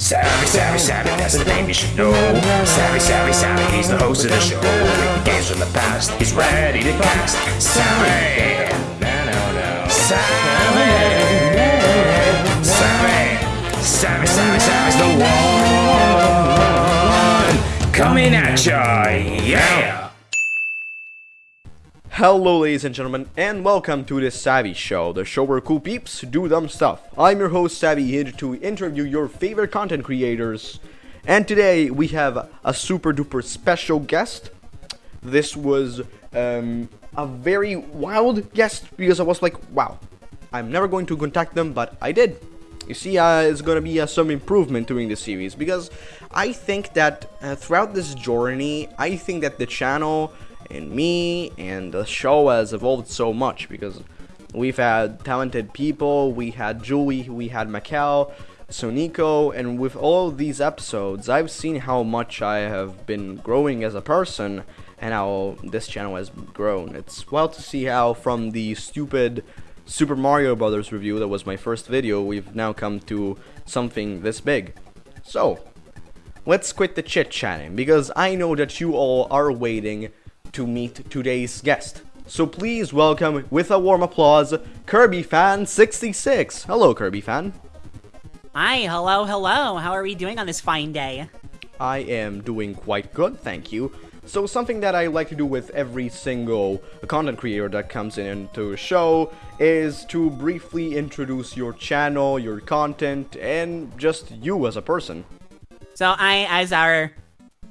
Savvy, savvy, savvy, that's the name you should know. Savvy, savvy, savvy, he's the host of the show. With games from the past, he's ready to cast. Savvy, savvy, savvy, savvy, savvy, savvy's the one coming at ya, yeah. Hello ladies and gentlemen and welcome to the Savvy Show, the show where cool peeps do dumb stuff. I'm your host Savvy here to interview your favorite content creators and today we have a super duper special guest. This was um, a very wild guest because I was like wow, I'm never going to contact them but I did. You see, uh, it's gonna be uh, some improvement during the series because I think that uh, throughout this journey, I think that the channel and me and the show has evolved so much because we've had talented people, we had Julie, we had Makel, Sonico, and with all these episodes, I've seen how much I have been growing as a person and how this channel has grown. It's wild to see how from the stupid Super Mario Brothers review that was my first video, we've now come to something this big. So, let's quit the chit-chatting, because I know that you all are waiting to meet today's guest. So please welcome, with a warm applause, Kirby Fan 66. Hello, Kirby Fan. Hi, hello, hello. How are we doing on this fine day? I am doing quite good, thank you. So something that I like to do with every single content creator that comes in into a show is to briefly introduce your channel, your content, and just you as a person. So I, as our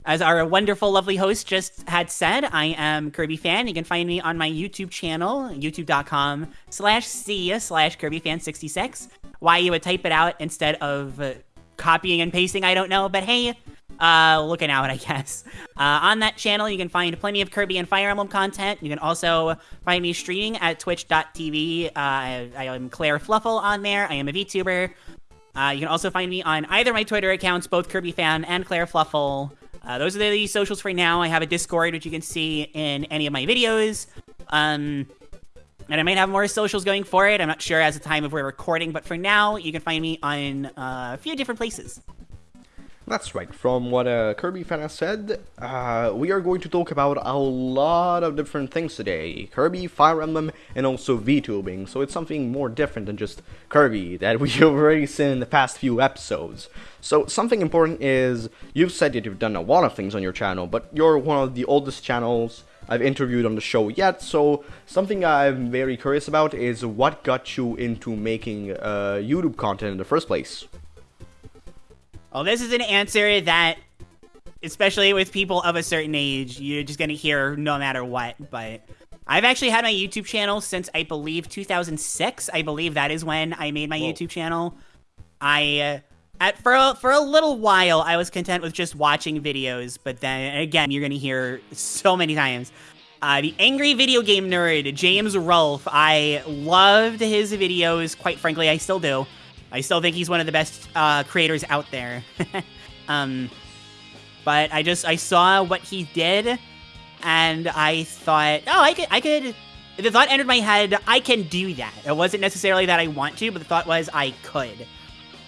as our wonderful, lovely host just had said, I am Kirby Fan. You can find me on my YouTube channel, youtube.com slash C slash Kirby Fan 66. Why you would type it out instead of uh, copying and pasting, I don't know, but hey, uh, looking out, I guess. Uh, on that channel, you can find plenty of Kirby and Fire Emblem content. You can also find me streaming at twitch.tv. Uh, I, I am Claire Fluffle on there. I am a VTuber. Uh, you can also find me on either my Twitter accounts, both Kirby Fan and Claire Fluffle. Uh, those are the socials for now. I have a Discord, which you can see in any of my videos. Um, and I might have more socials going for it. I'm not sure as the time of we're recording, but for now, you can find me on uh, a few different places. That's right. From what uh, Kirby fan has said, uh, we are going to talk about a lot of different things today. Kirby, Fire Emblem, and also VTubing. So it's something more different than just Kirby that we've already seen in the past few episodes. So something important is, you've said that you've done a lot of things on your channel, but you're one of the oldest channels I've interviewed on the show yet, so something I'm very curious about is what got you into making uh, YouTube content in the first place? Well, this is an answer that, especially with people of a certain age, you're just going to hear no matter what. But I've actually had my YouTube channel since, I believe, 2006. I believe that is when I made my Whoa. YouTube channel. I... Uh, at for a, for a little while, I was content with just watching videos, but then again, you're gonna hear so many times. Uh, the angry video game nerd, James Rolfe. I loved his videos. Quite frankly, I still do. I still think he's one of the best uh, creators out there. um, but I just I saw what he did, and I thought, oh, I could I could. The thought entered my head, I can do that. It wasn't necessarily that I want to, but the thought was I could.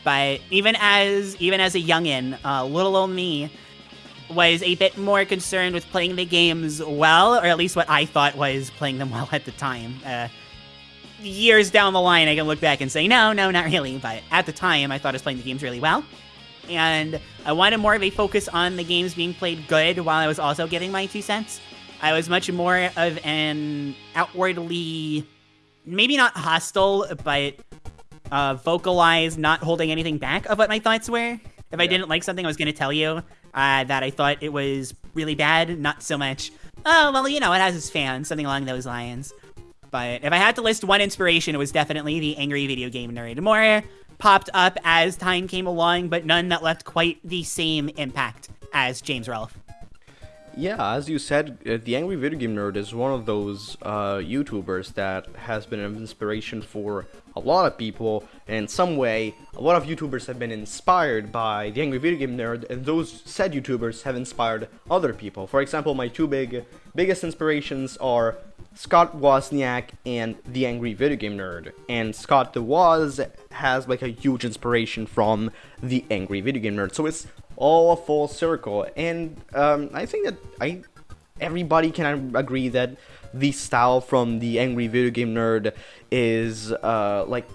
But even as even as a youngin, uh, little old me was a bit more concerned with playing the games well, or at least what I thought was playing them well at the time. Uh, years down the line, I can look back and say, no, no, not really. But at the time, I thought I was playing the games really well. And I wanted more of a focus on the games being played good while I was also giving my two cents. I was much more of an outwardly, maybe not hostile, but uh, vocalized, not holding anything back of what my thoughts were. If I didn't like something, I was going to tell you uh, that I thought it was really bad, not so much, oh, well, you know, it has its fans, something along those lines. But if I had to list one inspiration, it was definitely the angry video game nerd. More popped up as time came along, but none that left quite the same impact as James Rolfe. Yeah, as you said, uh, the Angry Video Game Nerd is one of those uh, YouTubers that has been an inspiration for a lot of people in some way. A lot of YouTubers have been inspired by the Angry Video Game Nerd, and those said YouTubers have inspired other people. For example, my two big biggest inspirations are Scott Wozniak and the Angry Video Game Nerd. And Scott the Woz has like a huge inspiration from the Angry Video Game Nerd. So it's all a full circle. And um, I think that I everybody can agree that the style from the Angry Video Game Nerd is uh, like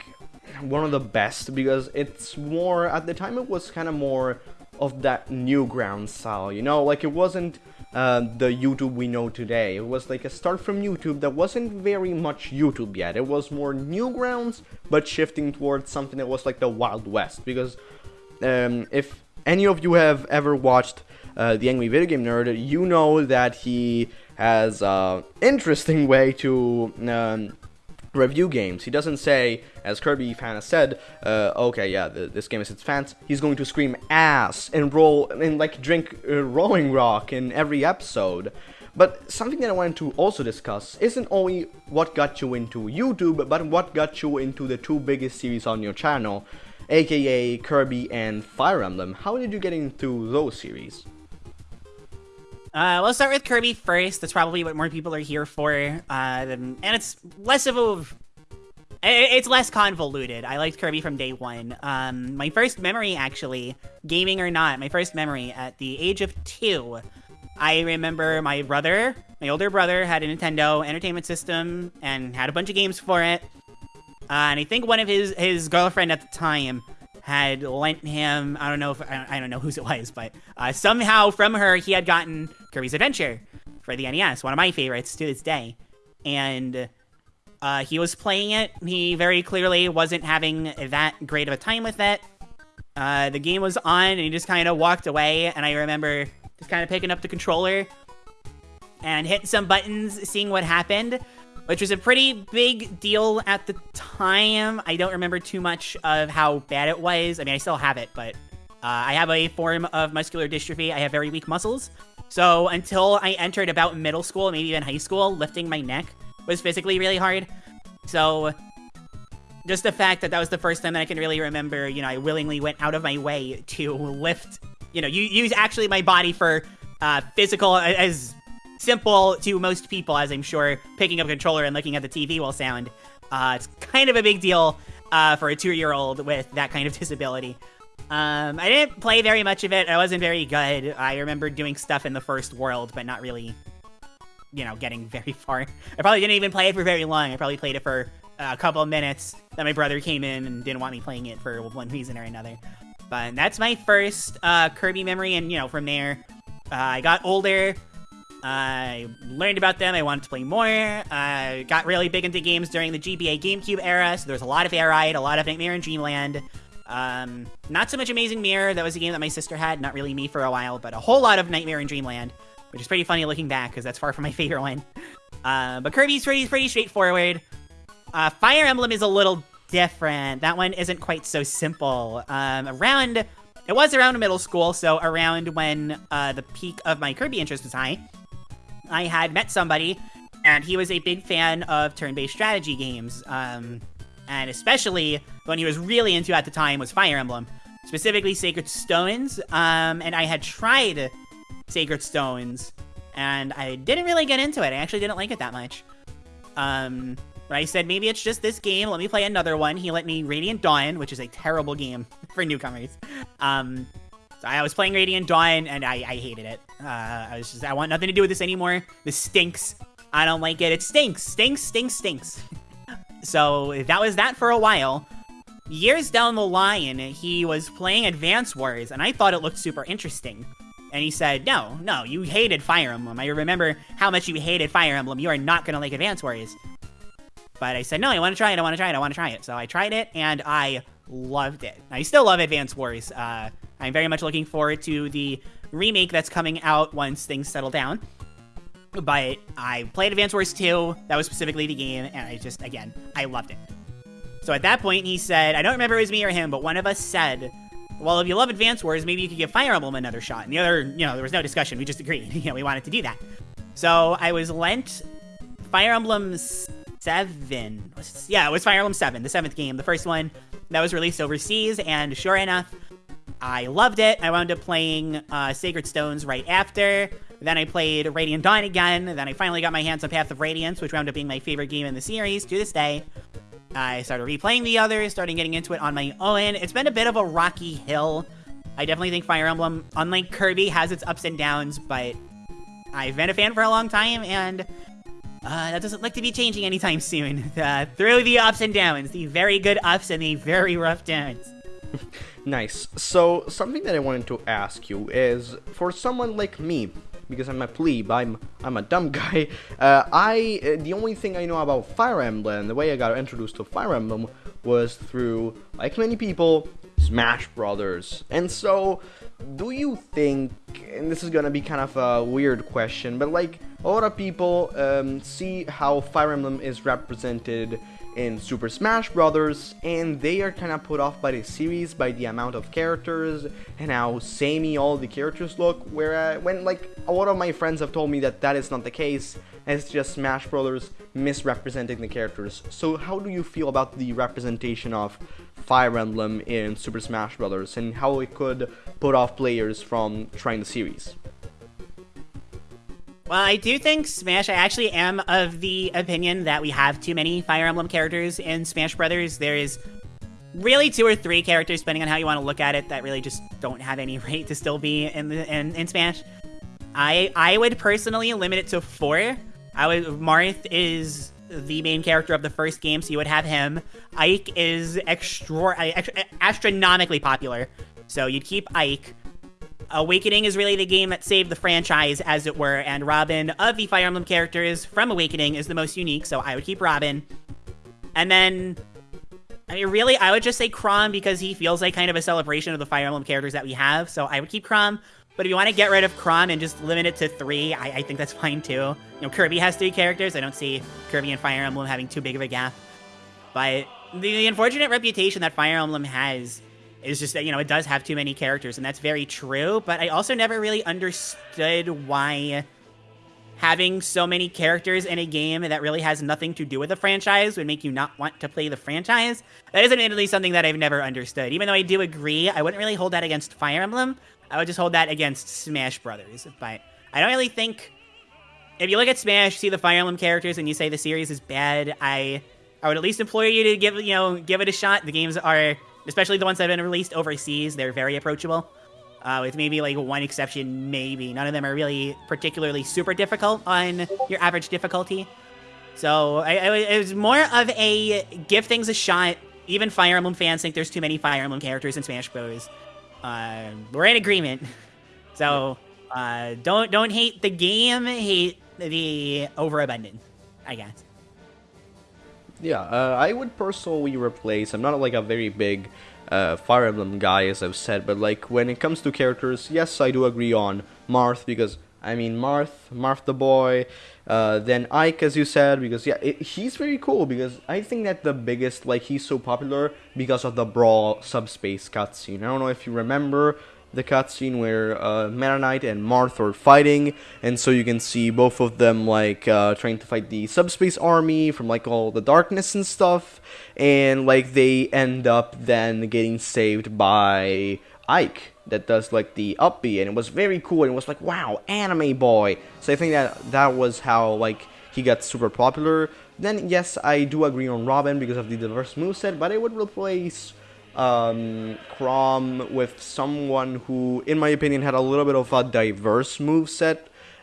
one of the best because it's more at the time it was kind of more of that Newgrounds style, you know, like it wasn't uh, the YouTube we know today. It was like a start from YouTube that wasn't very much YouTube yet. It was more Newgrounds, but shifting towards something that was like the Wild West. Because um, if any of you have ever watched uh, the Angry Video Game Nerd, you know that he has an interesting way to um, review games. He doesn't say, as Kirby fan has said, uh, okay, yeah, this game is its fans. He's going to scream ass and roll and like drink uh, Rolling Rock in every episode. But something that I wanted to also discuss isn't only what got you into YouTube, but what got you into the two biggest series on your channel, aka Kirby and Fire Emblem. How did you get into those series? Uh, let's start with Kirby first. That's probably what more people are here for. Uh, and it's less of a... It's less convoluted. I liked Kirby from day one. Um, my first memory, actually, gaming or not, my first memory at the age of two, I remember my brother, my older brother, had a Nintendo Entertainment System and had a bunch of games for it. Uh, and I think one of his, his girlfriend at the time had lent him, I don't know if, I don't know whose it was, but uh, somehow from her, he had gotten Kirby's Adventure for the NES, one of my favorites to this day. And uh, he was playing it. He very clearly wasn't having that great of a time with it. Uh, the game was on, and he just kind of walked away. And I remember just kind of picking up the controller and hitting some buttons, seeing what happened which was a pretty big deal at the time. I don't remember too much of how bad it was. I mean, I still have it, but uh, I have a form of muscular dystrophy. I have very weak muscles. So until I entered about middle school, maybe even high school, lifting my neck was physically really hard. So just the fact that that was the first time that I can really remember, you know, I willingly went out of my way to lift, you know, you use actually my body for uh, physical, as simple to most people, as I'm sure picking up a controller and looking at the TV will sound. Uh, it's kind of a big deal uh, for a two-year-old with that kind of disability. Um, I didn't play very much of it. I wasn't very good. I remember doing stuff in the first world, but not really, you know, getting very far. I probably didn't even play it for very long. I probably played it for a couple of minutes. Then my brother came in and didn't want me playing it for one reason or another. But that's my first uh, Kirby memory, and you know, from there, uh, I got older. I learned about them. I wanted to play more. I got really big into games during the GBA GameCube era, so there's a lot of Air Ride, a lot of Nightmare in Dreamland. Um, not so much Amazing Mirror. That was a game that my sister had. Not really me for a while, but a whole lot of Nightmare in Dreamland, which is pretty funny looking back because that's far from my favorite one. Uh, but Kirby's pretty pretty straightforward. Uh, Fire Emblem is a little different. That one isn't quite so simple. Um, around it was around middle school, so around when uh, the peak of my Kirby interest was high. I had met somebody, and he was a big fan of turn-based strategy games. Um, and especially when he was really into at the time was Fire Emblem, specifically Sacred Stones. Um, and I had tried Sacred Stones, and I didn't really get into it. I actually didn't like it that much. Um, but I said, maybe it's just this game. Let me play another one. He let me Radiant Dawn, which is a terrible game for newcomers. Um, I was playing Radiant Dawn, and I, I hated it. Uh, I was just, I want nothing to do with this anymore. This stinks. I don't like it. It stinks, stinks, stinks, stinks. so that was that for a while. Years down the line, he was playing Advance Wars, and I thought it looked super interesting. And he said, no, no, you hated Fire Emblem. I remember how much you hated Fire Emblem. You are not going to like Advance Wars. But I said, no, I want to try it, I want to try it, I want to try it. So I tried it, and I loved it. I still love Advance Wars. Uh, I'm very much looking forward to the remake that's coming out once things settle down. But I played Advance Wars 2, that was specifically the game, and I just, again, I loved it. So at that point, he said, I don't remember it was me or him, but one of us said, well, if you love Advance Wars, maybe you could give Fire Emblem another shot. And the other, you know, there was no discussion. We just agreed. you know, we wanted to do that. So I was lent Fire Emblem Seven. Yeah, it was Fire Emblem Seven, the seventh game, the first one that was released overseas, and sure enough, I loved it. I wound up playing uh, Sacred Stones right after. Then I played Radiant Dawn again. Then I finally got my hands on Path of Radiance, which wound up being my favorite game in the series to this day. I started replaying the others, starting getting into it on my own. It's been a bit of a rocky hill. I definitely think Fire Emblem, unlike Kirby, has its ups and downs, but I've been a fan for a long time, and uh, that doesn't look to be changing anytime soon. Uh, through the ups and downs, the very good ups and the very rough downs. Nice. So, something that I wanted to ask you is for someone like me, because I'm a plebe, I'm I'm a dumb guy. Uh, I uh, the only thing I know about Fire Emblem, the way I got introduced to Fire Emblem was through, like many people, Smash Brothers. And so, do you think? And this is gonna be kind of a weird question, but like a lot of people um, see how Fire Emblem is represented in Super Smash Brothers, and they are kind of put off by the series by the amount of characters and how samey all the characters look. Where uh, when like a lot of my friends have told me that that is not the case, it's just Smash Brothers misrepresenting the characters. So how do you feel about the representation of Fire Emblem in Super Smash Brothers and how it could put off players from trying the series? Well, I do think Smash. I actually am of the opinion that we have too many Fire Emblem characters in Smash Brothers. There is really two or three characters, depending on how you want to look at it, that really just don't have any right to still be in the in, in Smash. I I would personally limit it to four. I would Marth is the main character of the first game, so you would have him. Ike is extra astronomically popular, so you'd keep Ike. Awakening is really the game that saved the franchise, as it were, and Robin, of the Fire Emblem characters from Awakening, is the most unique, so I would keep Robin. And then, I mean, really, I would just say Chrom because he feels like kind of a celebration of the Fire Emblem characters that we have, so I would keep Chrom. But if you want to get rid of Chrom and just limit it to three, I, I think that's fine too. You know, Kirby has three characters. I don't see Kirby and Fire Emblem having too big of a gap. But the, the unfortunate reputation that Fire Emblem has is just that, you know, it does have too many characters, and that's very true, but I also never really understood why having so many characters in a game that really has nothing to do with the franchise would make you not want to play the franchise. That is admittedly something that I've never understood. Even though I do agree, I wouldn't really hold that against Fire Emblem. I would just hold that against Smash Brothers. But I don't really think if you look at Smash, see the Fire Emblem characters, and you say the series is bad, I I would at least implore you to give you know give it a shot. The games are especially the ones that have been released overseas, they're very approachable. Uh, with maybe like one exception, maybe. None of them are really particularly super difficult on your average difficulty. So I, I, it was more of a give things a shot. Even Fire Emblem fans think there's too many Fire Emblem characters in Smash Bros. Uh, we're in agreement. So uh, don't don't hate the game, hate the overabundance, I guess. Yeah, uh, I would personally replace. I'm not like a very big uh, Fire Emblem guy, as I've said, but like when it comes to characters, yes, I do agree on Marth because I mean Marth, Marth the boy, uh, then Ike, as you said, because yeah, it, he's very cool because I think that the biggest like he's so popular because of the Brawl subspace cutscene. I don't know if you remember the cutscene where uh, Meta Knight and Marth are fighting, and so you can see both of them like uh, trying to fight the subspace army from like all the darkness and stuff, and like they end up then getting saved by Ike that does like the up B, and it was very cool. And it was like, wow, anime boy. So I think that that was how like he got super popular. Then yes, I do agree on Robin because of the diverse moveset, but I would replace um, Chrom with someone who, in my opinion, had a little bit of a diverse moveset,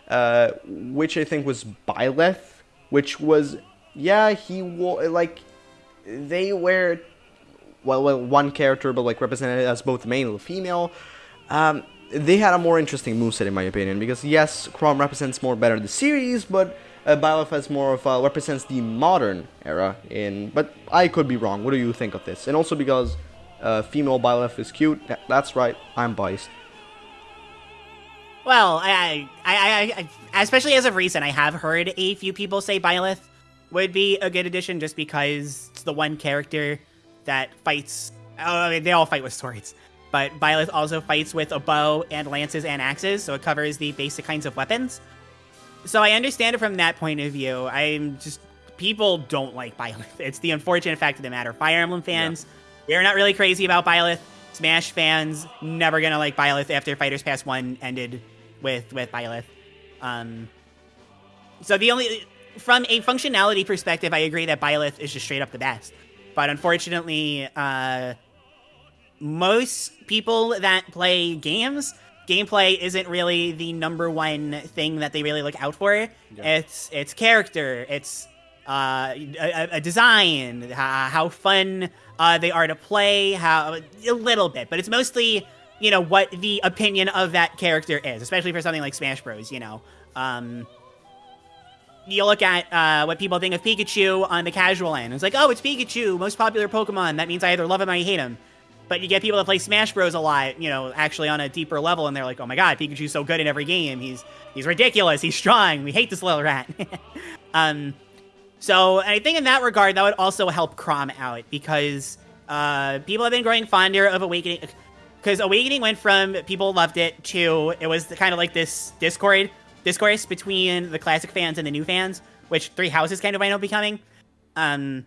uh, which I think was Byleth, which was, yeah, he wore, like, they were, well, well, one character, but, like, represented as both male and female. Um, they had a more interesting moveset, in my opinion, because, yes, Chrom represents more better the series, but uh, Byleth has more of a, represents the modern era in, but I could be wrong. What do you think of this? And also because uh, female Byleth is cute. That's right, I'm biased. Well, I, I, I, I, especially as of recent, I have heard a few people say Byleth would be a good addition just because it's the one character that fights. Oh, I mean, they all fight with swords, but Byleth also fights with a bow and lances and axes, so it covers the basic kinds of weapons. So I understand it from that point of view. I'm just people don't like Byleth. It's the unfortunate fact of the matter. Fire Emblem fans, we're not really crazy about Byleth. Smash fans never gonna like Byleth after Fighters Pass One ended with with Byleth. Um, so the only from a functionality perspective, I agree that Byleth is just straight up the best. But unfortunately, uh, most people that play games, gameplay isn't really the number one thing that they really look out for. Yeah. It's it's character, it's uh, a, a design, how, how fun uh, they are to play, how a little bit, but it's mostly you know what the opinion of that character is, especially for something like Smash Bros. You know, um, you look at uh, what people think of Pikachu on the casual end. It's like, oh, it's Pikachu, most popular Pokemon. That means I either love him or I hate him. But you get people that play Smash Bros. a lot, you know, actually on a deeper level, and they're like, oh my god, Pikachu's so good in every game. He's he's ridiculous. He's strong. We hate this little rat. um, so I think in that regard, that would also help Chrom out because uh, people have been growing fonder of Awakening. Because Awakening went from people loved it to it was kind of like this Discord discourse between the classic fans and the new fans, which Three Houses kind of wind up becoming. Um,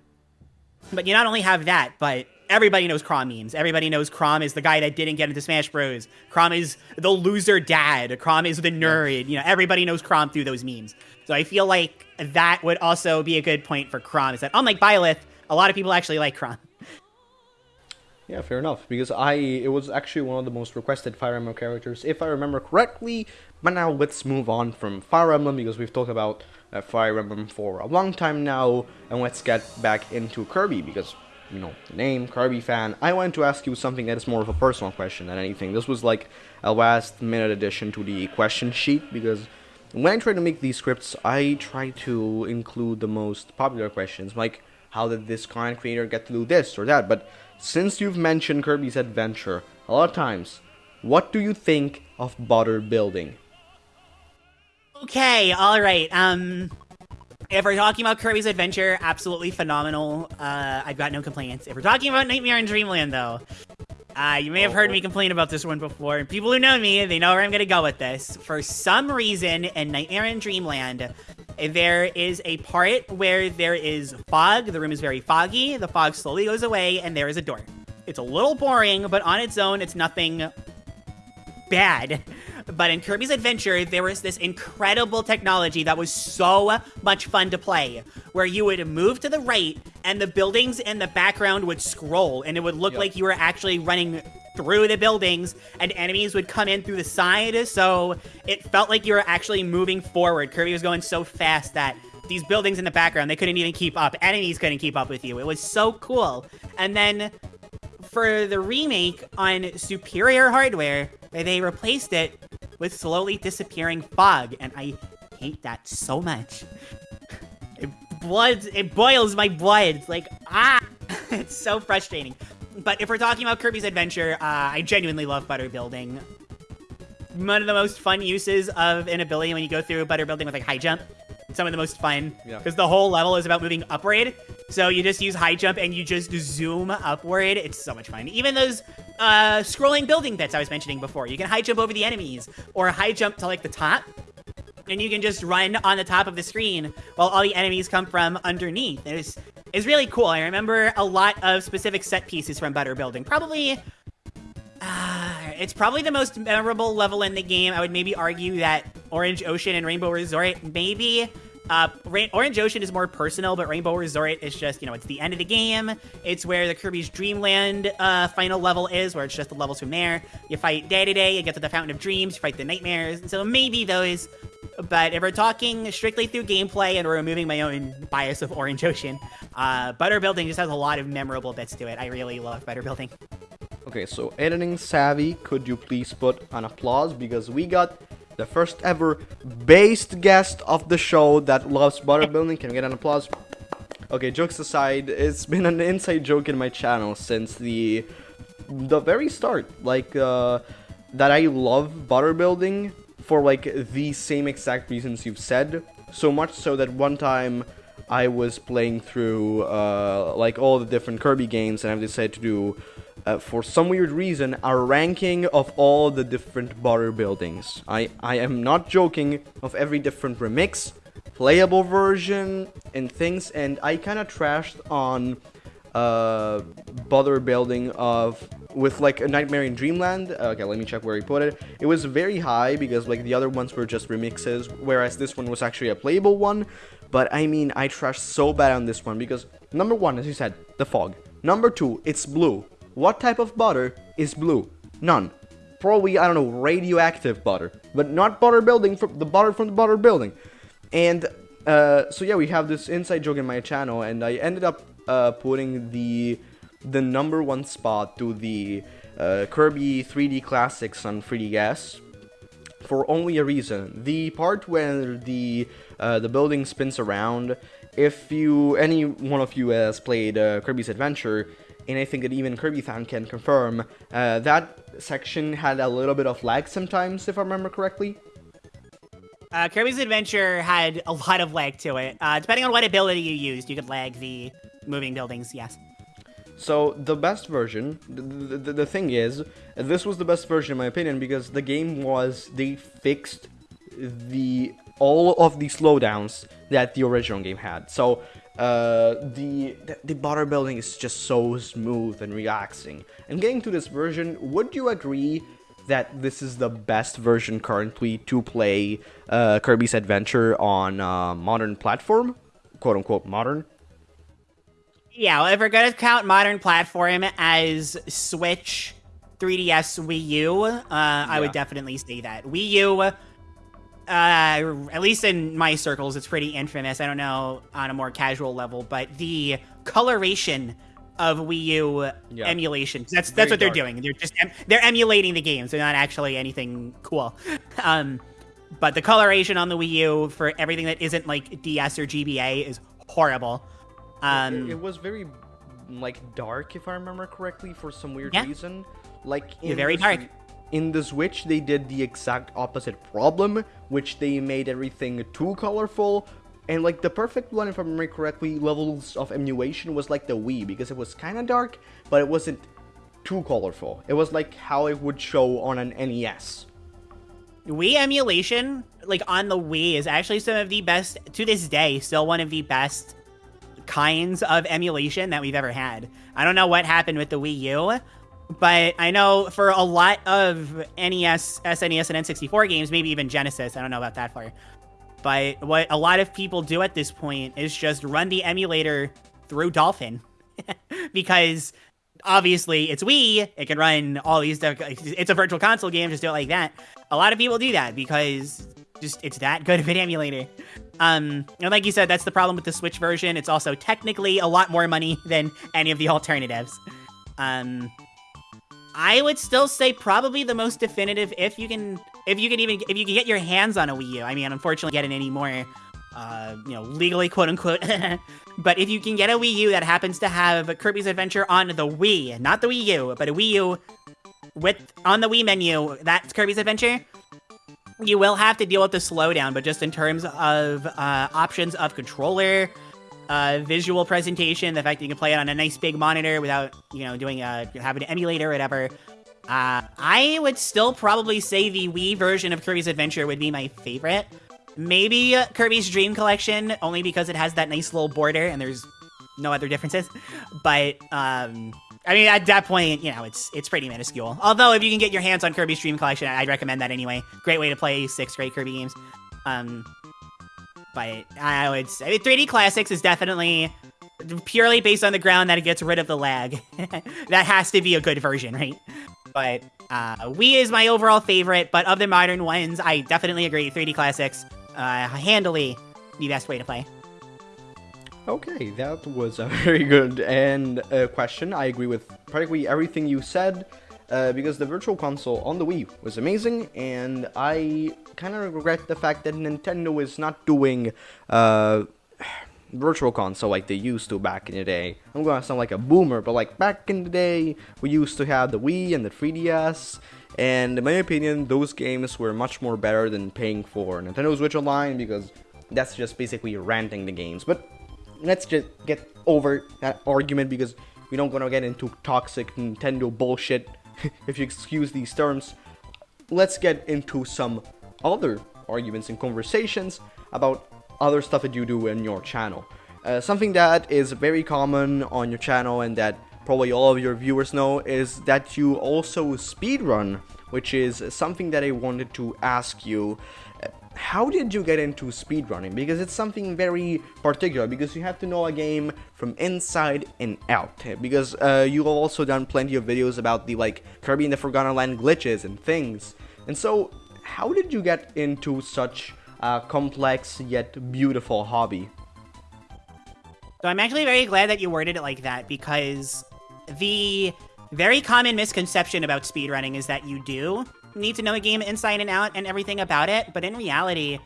but you not only have that, but everybody knows Chrom memes. Everybody knows Chrom is the guy that didn't get into Smash Bros. Chrom is the loser dad. Chrom is the nerd. You know, everybody knows Chrom through those memes. So I feel like that would also be a good point for Chrom. Is that unlike Byleth, a lot of people actually like Chrom. Yeah, fair enough. Because I, it was actually one of the most requested Fire Emblem characters, if I remember correctly. But now let's move on from Fire Emblem because we've talked about uh, Fire Emblem for a long time now, and let's get back into Kirby because you know name Kirby fan. I wanted to ask you something that is more of a personal question than anything. This was like a last minute addition to the question sheet because when I try to make these scripts, I try to include the most popular questions like how did this content creator get to do this or that, but since you've mentioned Kirby's Adventure a lot of times, what do you think of butter building? Okay, all right. Um, if we're talking about Kirby's Adventure, absolutely phenomenal. Uh, I've got no complaints. If we're talking about Nightmare in Dreamland, though, uh, you may have heard me complain about this one before. People who know me, they know where I'm gonna go with this. For some reason, in Nightmare in Dreamland, there is a part where there is fog. The room is very foggy. The fog slowly goes away, and there is a door. It's a little boring, but on its own, it's nothing bad. But in Kirby's Adventure, there was this incredible technology that was so much fun to play, where you would move to the right and the buildings in the background would scroll, and it would look Yep. like you were actually running through the buildings, and enemies would come in through the side, so it felt like you were actually moving forward. Kirby was going so fast that these buildings in the background, they couldn't even keep up. Enemies couldn't keep up with you. It was so cool. And then for the remake on superior hardware, they replaced it with slowly disappearing fog, and I hate that so much. It bloods, it boils my blood. Like ah, it's so frustrating. But if we're talking about Kirby's Adventure, uh, I genuinely love butter building. One of the most fun uses of an ability when you go through butter building with like high jump. Some of the most fun Yeah. because the whole level is about moving upward. So you just use high jump and you just zoom upward. It's so much fun. Even those uh, scrolling building bits I was mentioning before. You can high jump over the enemies or high jump to like the top. And you can just run on the top of the screen while all the enemies come from underneath. It's, it's really cool. I remember a lot of specific set pieces from Butter Building. Probably it's probably the most memorable level in the game. I would maybe argue that Orange Ocean and Rainbow Resort, maybe. Uh, Ra- Orange Ocean is more personal, but Rainbow Resort is just, you know, it's the end of the game. It's where the Kirby's Dreamland uh, final level is, where it's just the levels from there. You fight Dedede, you get to the Fountain of Dreams, you fight the Nightmares. So maybe those. But if we're talking strictly through gameplay and we're removing my own bias of Orange Ocean, uh, Butter Building just has a lot of memorable bits to it. I really love Butter Building. Okay, so editing savvy, could you please put an applause because we got the first ever based guest of the show that loves butter building. Can we get an applause? Okay, jokes aside, it's been an inside joke in my channel since the the very start. Like uh, that I love butter building for like the same exact reasons you've said. So much so that one time I was playing through uh, like all the different Kirby games and I've decided to do uh, for some weird reason, a ranking of all the different butter buildings. I, I am not joking of every different remix playable version and things, and I kind of trashed on uh, butter building of with like a Nightmare in Dreamland. Okay, let me check where he put it. It was very high because like the other ones were just remixes, whereas this one was actually a playable one. But I mean, I trashed so bad on this one because number one, as you said, the fog. Number two, it's blue. What type of butter is blue? None. Probably I don't know radioactive butter, but not butter building from the butter from the butter building. And uh, so yeah, we have this inside joke in my channel, and I ended up uh, putting the the number one spot to the uh, Kirby 3D Classics on 3DS for only a reason. The part where the uh, the building spins around. If you any one of you has played uh, Kirby's Adventure, and I think that even Kirby fan can confirm, uh, that section had a little bit of lag sometimes, if I remember correctly. Uh, Kirby's Adventure had a lot of lag to it. Uh, depending on what ability you used, you could lag the moving buildings, yes. So the best version, the, the, the, thing is, this was the best version in my opinion because the game was, they fixed the all of the slowdowns that the original game had. So uh, the, the butter building is just so smooth and relaxing. And getting to this version, would you agree that this is the best version currently to play uh, Kirby's Adventure on uh, modern platform, quote unquote modern? Yeah, well, if we're gonna count modern platform as Switch, 3DS, Wii U, uh, yeah. I would definitely say that Wii U. Uh, at least in my circles, it's pretty infamous. I don't know on a more casual level, but the coloration of Wii U yeah. emulation. That's that's what they're doing. They're just em they're emulating the games. They're not actually anything cool. Um, but the coloration on the Wii U for everything that isn't like DS or GBA is horrible. Um, it, it, was very like dark, if I remember correctly, for some weird yeah. reason. Like in very the, dark. In the Switch, they did the exact opposite problem, which they made everything too colorful. And like the perfect one, if I remember correctly, levels of emulation was like the Wii because it was kind of dark, but it wasn't too colorful. It was like how it would show on an NES. Wii emulation, like on the Wii, is actually some of the best, to this day, still one of the best kinds of emulation that we've ever had. I don't know what happened with the Wii U, but I know for a lot of NES, SNES, and N64 games, maybe even Genesis, I don't know about that far. But what a lot of people do at this point is just run the emulator through Dolphin. because obviously it's Wii, it can run all these, it's a virtual console game, just do it like that. A lot of people do that because just it's that good of an emulator. Um, and like you said, that's the problem with the Switch version. It's also technically a lot more money than any of the alternatives. Um, I would still say probably the most definitive if you can, if you can even, if you can get your hands on a Wii U. I mean, unfortunately, getting any more uh, you know, legally, quote unquote. but if you can get a Wii U that happens to have Kirby's Adventure on the Wii, not the Wii U, but a Wii U with on the Wii menu, that's Kirby's Adventure you will have to deal with the slowdown, but just in terms of uh, options of controller, uh, visual presentation, the fact that you can play it on a nice big monitor without, you know, doing a, having an emulator or whatever, uh, I would still probably say the Wii version of Kirby's Adventure would be my favorite. Maybe Kirby's Dream Collection, only because it has that nice little border and there's no other differences. But, um, I mean, at that point, you know, it's it's pretty minuscule. Although, if you can get your hands on Kirby's Dream Collection, I'd recommend that anyway. Great way to play six great Kirby games. Um, but I would say 3D Classics is definitely purely based on the ground that it gets rid of the lag. that has to be a good version, right? But uh, Wii is my overall favorite, but of the modern ones, I definitely agree. 3D Classics, uh, handily the best way to play. Okay, that was a very good and uh, question. I agree with practically everything you said. Uh, because the Virtual Console on the Wii was amazing, and I kind of regret the fact that Nintendo is not doing uh, Virtual Console like they used to back in the day. I'm gonna sound like a boomer, but like back in the day, we used to have the Wii and the 3DS, and in my opinion, those games were much more better than paying for Nintendo Switch Online because that's just basically renting the games. But let's just get over that argument because we don't gonna get into toxic Nintendo bullshit, if you excuse these terms. Let's get into some other arguments and conversations about other stuff that you do in your channel. Uh, something that is very common on your channel and that probably all of your viewers know is that you also speedrun, which is something that I wanted to ask you. How did you get into speedrunning? Because it's something very particular, because you have to know a game from inside and out. Because uh, you've also done plenty of videos about the like Kirby in the Forgotten Land glitches and things. And so, how did you get into such a complex yet beautiful hobby? So I'm actually very glad that you worded it like that because the very common misconception about speedrunning is that you do need to know a game inside and out and everything about it, but in reality,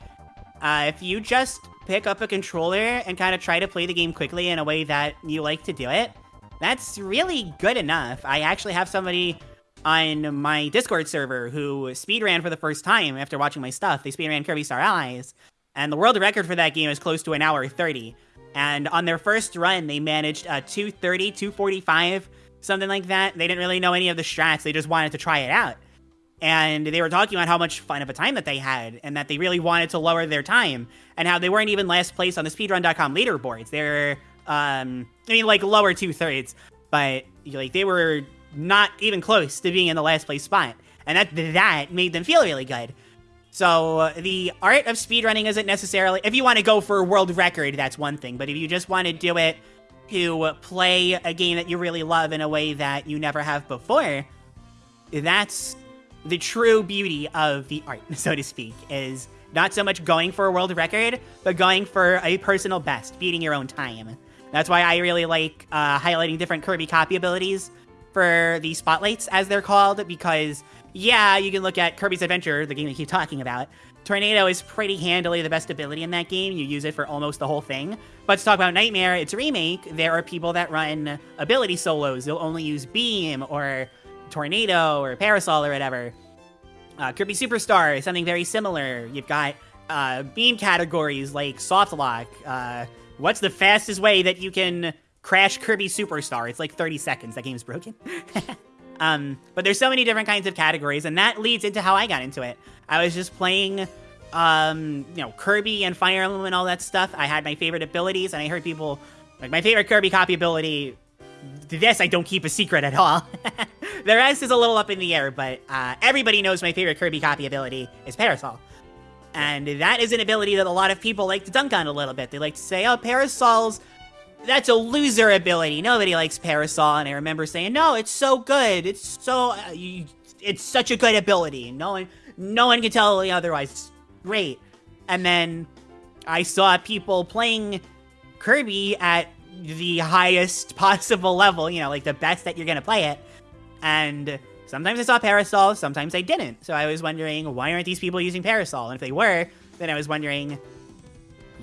uh, if you just pick up a controller and kind of try to play the game quickly in a way that you like to do it, that's really good enough. I actually have somebody on my Discord server who speed ran for the first time after watching my stuff. They speedran Kirby Star Allies, and the world record for that game is close to an hour 30. And on their first run, they managed a 230, 245, something like that. They didn't really know any of the strats, they just wanted to try it out. And they were talking about how much fun of a time that they had, and that they really wanted to lower their time, and how they weren't even last place on the speedrun.com leaderboards. They're, um, I mean, like lower two thirds, but like they were not even close to being in the last place spot. And that that made them feel really good. So uh, the art of speedrunning isn't necessarily if you want to go for a world record, that's one thing. But if you just want to do it to play a game that you really love in a way that you never have before, that's the true beauty of the art, so to speak, is not so much going for a world record, but going for a personal best, beating your own time. That's why I really like uh, highlighting different Kirby copy abilities for the spotlights, as they're called, because yeah, you can look at Kirby's Adventure, the game we keep talking about. Tornado is pretty handily the best ability in that game. You use it for almost the whole thing. But to talk about Nightmare, its a remake, there are people that run ability solos. They'll only use Beam or Tornado or Parasol or whatever. Uh, Kirby Superstar is something very similar. You've got uh, beam categories like Soft Lock. Uh, what's the fastest way that you can crash Kirby Superstar? It's like 30 seconds. That game's broken. Um, but there's so many different kinds of categories, and that leads into how I got into it. I was just playing, um, you know, Kirby and Fire Emblem and all that stuff. I had my favorite abilities, and I heard people like my favorite Kirby copy ability. This I don't keep a secret at all. the rest is a little up in the air, but uh, everybody knows my favorite Kirby copy ability is Parasol. And that is an ability that a lot of people like to dunk on a little bit. They like to say, oh, Parasol's that's a loser ability. Nobody likes Parasol, and I remember saying, "No, it's so good. It's so, uh, you, it's such a good ability. No one, no one can tell me otherwise. It's great." And then I saw people playing Kirby at the highest possible level. You know, like the best that you're gonna play it. And sometimes I saw Parasol, sometimes I didn't. So I was wondering, why aren't these people using Parasol? And if they were, then I was wondering,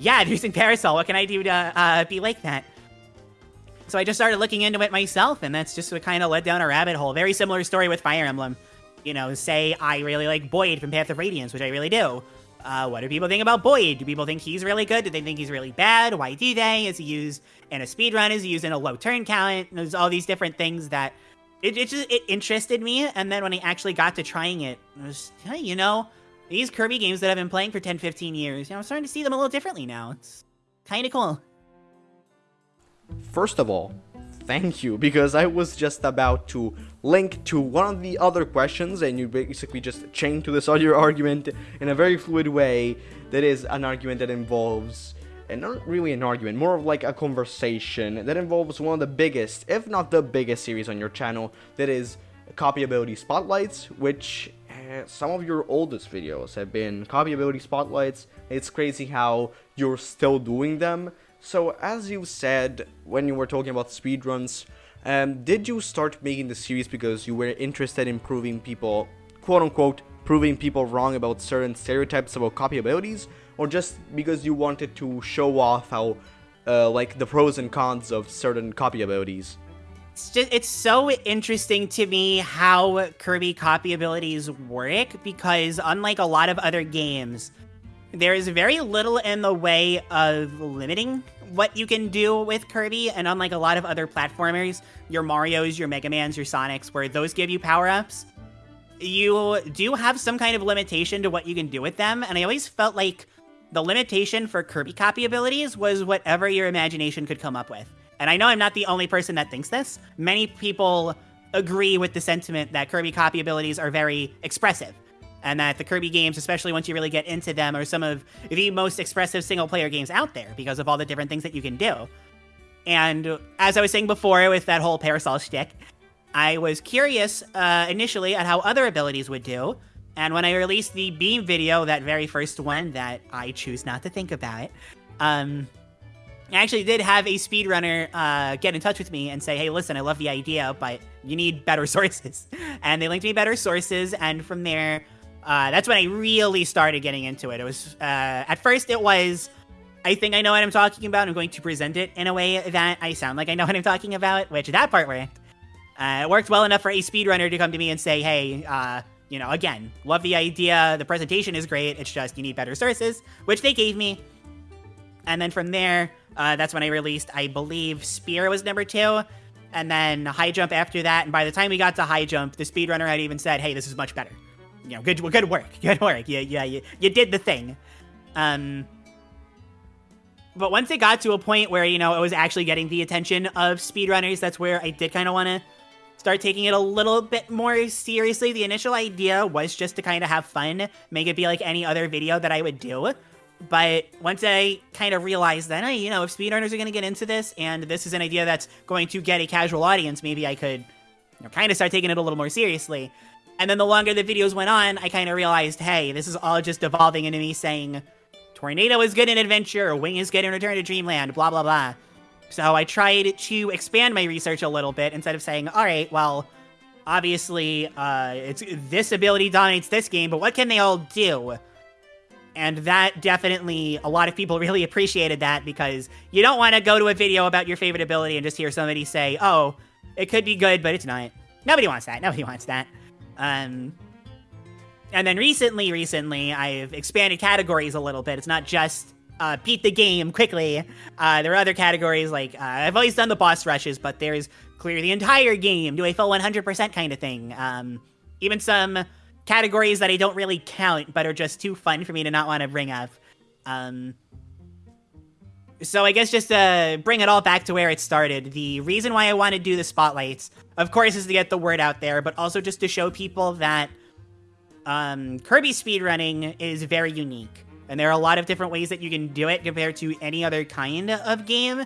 yeah, using Parasol. What can I do to uh, be like that? So I just started looking into it myself, and that's just what kind of led down a rabbit hole. Very similar story with Fire Emblem. You know, say I really like Boyd from Path of Radiance, which I really do. Uh, what do people think about Boyd? Do people think he's really good? Do they think he's really bad? Why do they? Is he used in a speed run? Is he used in a low turn count? There's all these different things that it, it just it interested me. And then when I actually got to trying it, it was, hey, you know, these Kirby games that I've been playing for 10, 15 years, you know, I'm starting to see them a little differently now. It's kind of cool. First of all, thank you, because I was just about to link to one of the other questions, and you basically just chained to this other argument in a very fluid way that is an argument that involves, and not really an argument, more of like a conversation that involves one of the biggest, if not the biggest series on your channel, that is copyability spotlights, which some of your oldest videos have been copyability spotlights. It's crazy how you're still doing them. So, as you said when you were talking about speedruns, um, did you start making the series because you were interested in proving people, quote unquote, proving people wrong about certain stereotypes about copy abilities, or just because you wanted to show off how, uh, like, the pros and cons of certain copy abilities? It's just it's so interesting to me how Kirby copy abilities work because unlike a lot of other games, there is very little in the way of limiting what you can do with Kirby, and unlike a lot of other platformers, your Marios, your Mega Mans, your Sonics, where those give you power-ups, you do have some kind of limitation to what you can do with them, and I always felt like the limitation for Kirby copy abilities was whatever your imagination could come up with. And I know I'm not the only person that thinks this. Many people agree with the sentiment that Kirby copy abilities are very expressive. And that the Kirby games, especially once you really get into them, are some of the most expressive single player games out there because of all the different things that you can do. And as I was saying before with that whole parasol stick, I was curious uh, initially at how other abilities would do. And when I released the Beam video, that very first one that I choose not to think about, um, I actually did have a speedrunner uh, get in touch with me and say, hey, listen, I love the idea, but you need better sources. and they linked me better sources, and from there, uh, that's when I really started getting into it. It was, uh, at first, it was, I think I know what I'm talking about. I'm going to present it in a way that I sound like I know what I'm talking about, which that part worked. Uh, it worked well enough for a speedrunner to come to me and say, hey, uh, you know, again, love the idea. The presentation is great. It's just you need better sources, which they gave me. And then from there, uh, that's when I released, I believe, Spear was number two. And then High Jump after that. And by the time we got to High Jump, the speedrunner had even said, hey, this is much better. You know, good, good work. Good work. Yeah, yeah, you, you did the thing. Um, but once it got to a point where, you know, it was actually getting the attention of speedrunners, that's where I did kind of want to start taking it a little bit more seriously. The initial idea was just to kind of have fun, make it be like any other video that I would do. But once I kind of realized that, hey, you know, if speedrunners are going to get into this and this is an idea that's going to get a casual audience, maybe I could you know, kind of start taking it a little more seriously. And then the longer the videos went on, I kind of realized, hey, this is all just evolving into me saying, Tornado is good in Adventure, Wing is good in Return to Dreamland, blah, blah, blah. So I tried to expand my research a little bit instead of saying, all right, well, obviously, uh, it's this ability dominates this game, but what can they all do? And that definitely, a lot of people really appreciated that because you don't want to go to a video about your favorite ability and just hear somebody say, oh, it could be good, but it's not. Nobody wants that. Nobody wants that. Um, and then recently, recently, I've expanded categories a little bit. It's not just uh, beat the game quickly. Uh, there are other categories like uh, I've always done the boss rushes, but there's clear the entire game, do a full 100% kind of thing. Um, even some categories that I don't really count, but are just too fun for me to not want to bring up. Um, so I guess just to bring it all back to where it started, the reason why I want to do the spotlights, of course, is to get the word out there, but also just to show people that um, Kirby speedrunning is very unique. And there are a lot of different ways that you can do it compared to any other kind of game.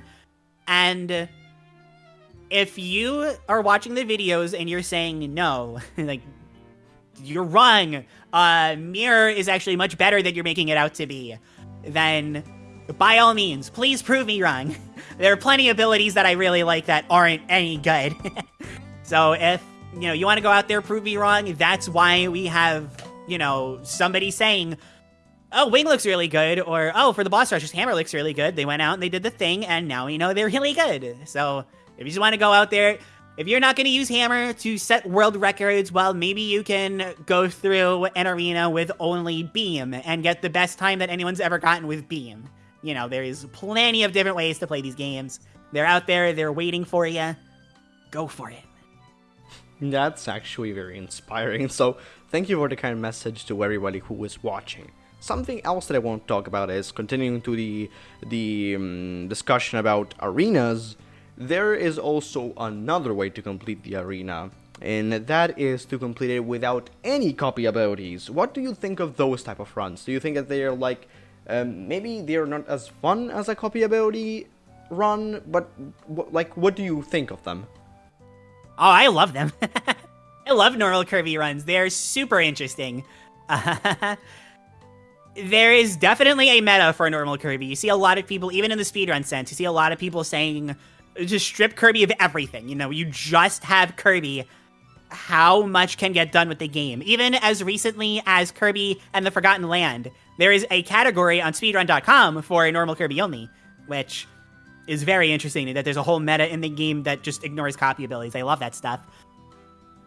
And if you are watching the videos and you're saying no, like, you're wrong, uh, Mirror is actually much better than you're making it out to be, then by all means, please prove me wrong. there are plenty of abilities that I really like that aren't any good. so if, you know, you want to go out there, prove me wrong, that's why we have, you know, somebody saying, oh, Wing looks really good, or oh, for the boss rushes, Hammer looks really good. They went out and they did the thing, and now we know they're really good. So if you just want to go out there, if you're not going to use Hammer to set world records, well, maybe you can go through an arena with only Beam and get the best time that anyone's ever gotten with Beam. You know, there's plenty of different ways to play these games. They're out there, they're waiting for you. Go for it. That's actually very inspiring. So, thank you for the kind message to everybody who is watching. Something else that I want to talk about is continuing to the the um, discussion about arenas. There is also another way to complete the arena, and that is to complete it without any copy abilities. What do you think of those type of runs? Do you think that they are like um, maybe they're not as fun as a copy ability run, but like what do you think of them? Oh, I love them. I love normal Kirby runs. They're super interesting. there is definitely a meta for normal Kirby. You see a lot of people, even in the speedrun sense, you see a lot of people saying, just strip Kirby of everything. You know, you just have Kirby. How much can get done with the game? Even as recently as Kirby and the Forgotten Land, there is a category on speedrun.com for a normal Kirby only, which is very interesting that there's a whole meta in the game that just ignores copy abilities. I love that stuff.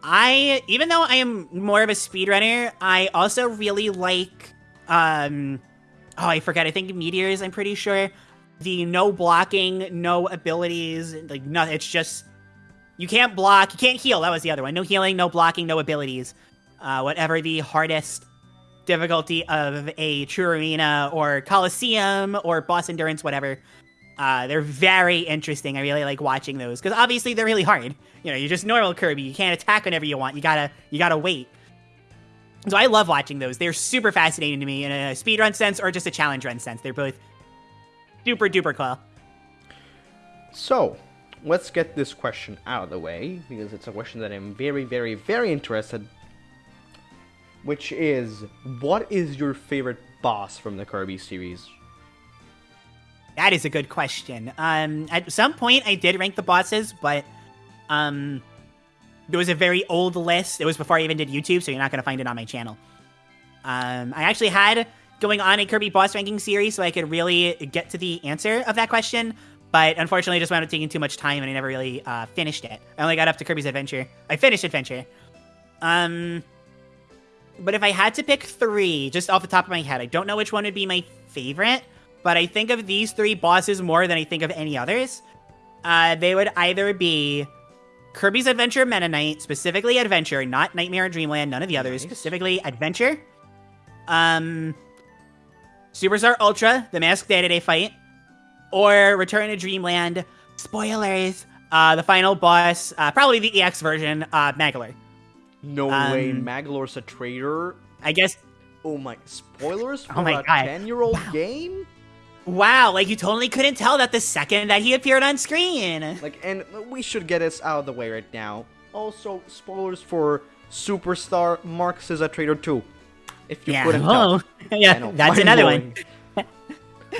I, even though I am more of a speedrunner, I also really like um, oh, I forget. I think meteors. I'm pretty sure the no blocking, no abilities, like nothing. It's just you can't block, you can't heal. That was the other one. No healing, no blocking, no abilities. Uh, whatever the hardest difficulty of a True Arena or Coliseum or Boss Endurance, whatever. Uh, they're very interesting. I really like watching those because obviously they're really hard. You know, you're just normal Kirby. You can't attack whenever you want. You gotta you gotta wait. So I love watching those. They're super fascinating to me in a speedrun sense or just a challenge run sense. They're both super duper cool. So, let's get this question out of the way because it's a question that I'm very, very, very interested. Which is, what is your favorite boss from the Kirby series? That is a good question. Um, at some point I did rank the bosses, but um, there was a very old list. It was before I even did YouTube, so you're not gonna find it on my channel. Um, I actually had going on a Kirby boss ranking series so I could really get to the answer of that question, but unfortunately, it just wound up taking too much time, and I never really uh, finished it. I only got up to Kirby's Adventure. I finished Adventure. Um, but if I had to pick three, just off the top of my head, I don't know which one would be my favorite, but I think of these three bosses more than I think of any others. Uh, they would either be Kirby's Adventure Meta Knight, specifically Adventure, not Nightmare or Dreamland, none of the others, Nice. specifically Adventure. Um, Superstar Ultra, the Masked Dedede fight, or Return to Dreamland. Spoilers. Uh, the final boss, uh, probably the EX version, uh, Magolor. No Um, way, Magolor's a traitor. I guess. Oh my, spoilers for Oh my a God. 10 year old game? Wow, like you totally couldn't tell that the second that he appeared on screen. Like, and we should get this out of the way right now. Also, spoilers for Superstar Marx is a traitor too. If you yeah. couldn't. Oh, I yeah. That's another one.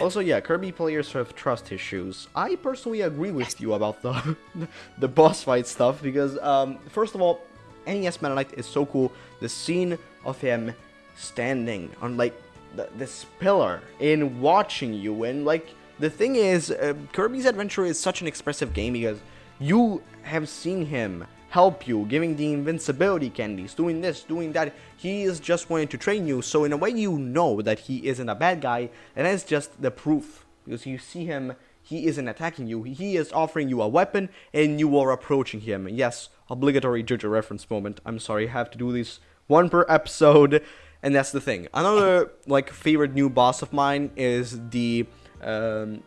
also, yeah, Kirby players have trust issues. I personally agree with you about the the boss fight stuff because, um, first of all, NES Meta Knight is so cool. The scene of him standing on like th- this pillar and watching you, and like the thing is, uh, Kirby's Adventure is such an expressive game because you have seen him help you, giving the invincibility candies, doing this, doing that. He is just wanting to train you, so in a way you know that he isn't a bad guy, and that's just the proof. Because you see him, he isn't attacking you, he is offering you a weapon, and you are approaching him. Yes, obligatory JoJo reference moment. I'm sorry, I have to do this one per episode, and that's the thing. Another, like, favorite new boss of mine is the, um,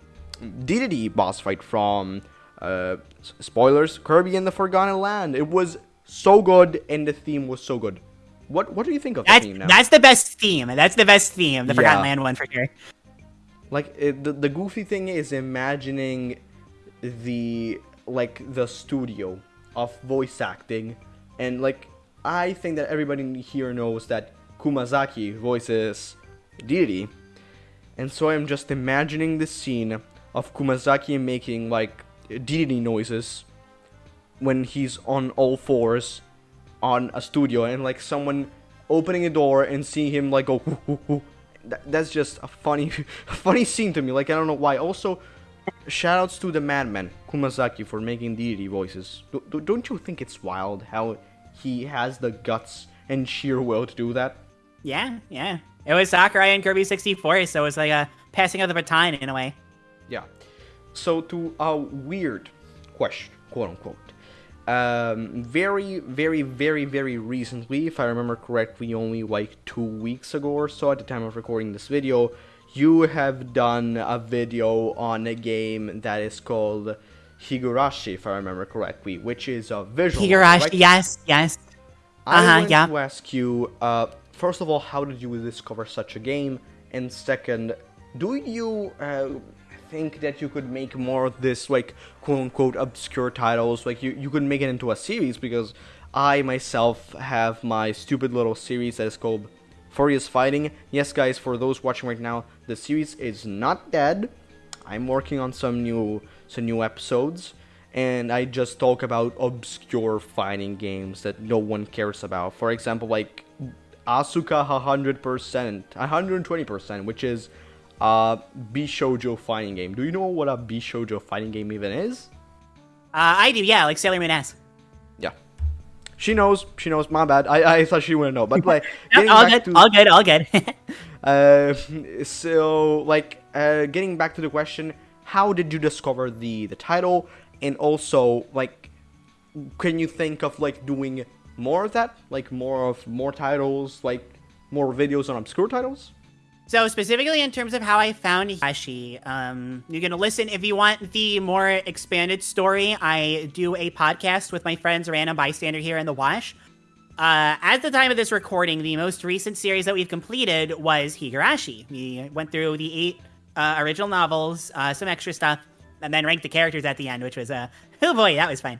DDD boss fight from uh, spoilers Kirby and the Forgotten Land. It was so good, and the theme was so good. What What do you think of the That's theme now? that's the best theme. That's the best theme. The Forgotten Yeah. Land one for sure. like it, the the goofy thing is imagining the like the studio of voice acting, and like I think that everybody here knows that Kumazaki voices Dedede, and so I'm just imagining the scene of Kumazaki making like Dedede noises when he's on all fours on a studio and like someone opening a door and seeing him like go "Hoo, hoo, hoo." That, that's just a funny funny scene to me like i don't know why also shoutouts to the madman kumazaki for making Dedede voices do, do, don't you think it's wild how he has the guts and sheer will to do that Yeah, yeah. It was Sakurai and Kirby 64, so it was like a passing of the baton in a way. Yeah. So to a weird question, quote unquote. Um, very, very, very, very recently, if I remember correctly, only like two weeks ago or so at the time of recording this video, you have done a video on a game that is called Higurashi, if I remember correctly, which is a visual. Higurashi, right? yes, yes. I Uh-huh, want yeah. to ask you, uh, first of all, how did you discover such a game? And second, do you uh, think that you could make more of this, like, quote unquote, obscure titles? Like, you, you could make it into a series because I myself have my stupid little series that is called Furious Fighting. Yes, guys, for those watching right now, the series is not dead. I'm working on some new some new episodes and I just talk about obscure fighting games that no one cares about. For example, like Asuka 100%, 120%, which is a Bishoujo fighting game. Do you know what a Bishoujo fighting game even is? Uh, I do, yeah, like Sailor Moon S. Yeah. She knows. She knows. My bad. I, I thought she wouldn't know. But like, No, all good, to all good, all good. Uh, so like uh, getting back to the question, how did you discover the the title, and also like, can you think of like doing more of that, like more of more titles, like more videos on obscure titles? So specifically in terms of how I found Higurashi, um, you're gonna listen if you want the more expanded story. I do a podcast with my friends Random Bystander here in the Wash. Uh, at the time of this recording, the most recent series that we've completed was Higurashi. We went through the eight uh, original novels, uh, some extra stuff, and then ranked the characters at the end, which was uh, oh boy, that was fun.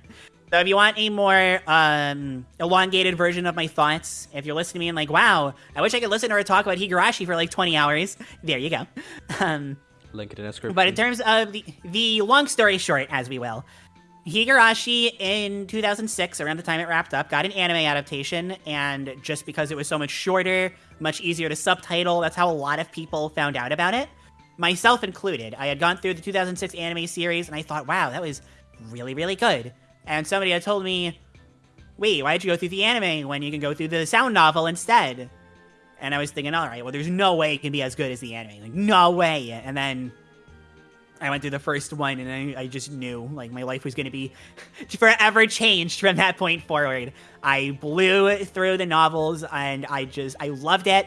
So if you want a more um, elongated version of my thoughts, if you're listening to me and like, wow, I wish I could listen to her talk about Higurashi for like 20 hours, there you go. Um, Link it in the description. but in terms of the, the long story short, as we will, Higurashi in 2006, around the time it wrapped up, got an anime adaptation, and just because it was so much shorter, much easier to subtitle, that's how a lot of people found out about it, myself included. I had gone through the 2006 anime series, and I thought, wow, that was really, really good. And somebody had told me, wait, why did you go through the anime when you can go through the sound novel instead? And I was thinking, all right, well, there's no way it can be as good as the anime. Like, no way. And then I went through the first one, and I, I just knew, like, my life was going to be forever changed from that point forward. I blew through the novels, and I just, I loved it.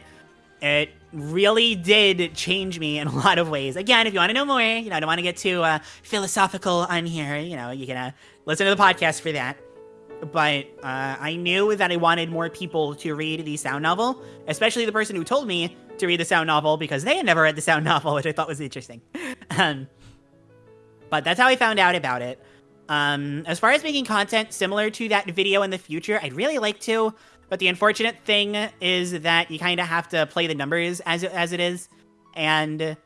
It really did change me in a lot of ways. Again, if you want to know more, you know, I don't want to get too uh, philosophical on here. You know, you can uh, listen to the podcast for that. But uh, I knew that I wanted more people to read the sound novel, especially the person who told me to read the sound novel because they had never read the sound novel, which I thought was interesting. um, but that's how I found out about it. Um, as far as making content similar to that video in the future, I'd really like to. But the unfortunate thing is that you kind of have to play the numbers as it, as it is. And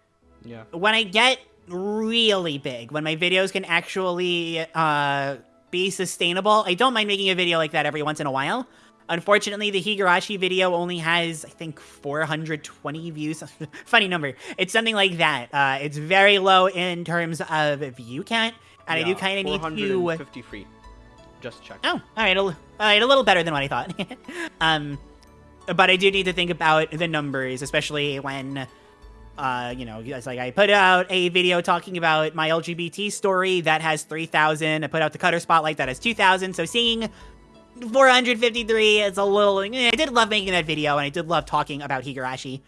yeah. when I get really big, when my videos can actually uh, be sustainable, I don't mind making a video like that every once in a while. Unfortunately, the Higurashi video only has, I think, 420 views. Funny number. It's something like that. Uh, it's very low in terms of view count, and I do kind of need to. 453. Just check. Oh, all right, all right, a little better than what I thought. um, but I do need to think about the numbers, especially when, uh, you know, it's like I put out a video talking about my LGBT story that has 3,000. I put out the Cutter Spotlight that has 2,000. So seeing 453 is a little. Eh, I did love making that video, and I did love talking about Higurashi.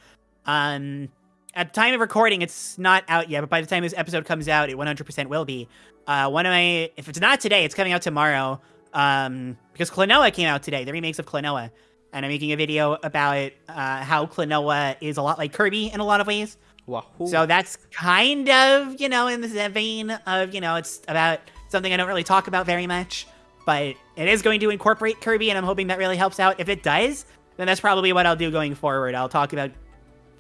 Um, at the time of recording, it's not out yet, but by the time this episode comes out, it 100% will be. Uh, one of my, if it's not today, it's coming out tomorrow. Um, because Klonoa came out today, the remakes of Klonoa, and I'm making a video about uh, how Klonoa is a lot like Kirby in a lot of ways. Wahoo. So that's kind of, you know, in the vein of, you know, it's about something I don't really talk about very much, but it is going to incorporate Kirby, and I'm hoping that really helps out. If it does, then that's probably what I'll do going forward. I'll talk about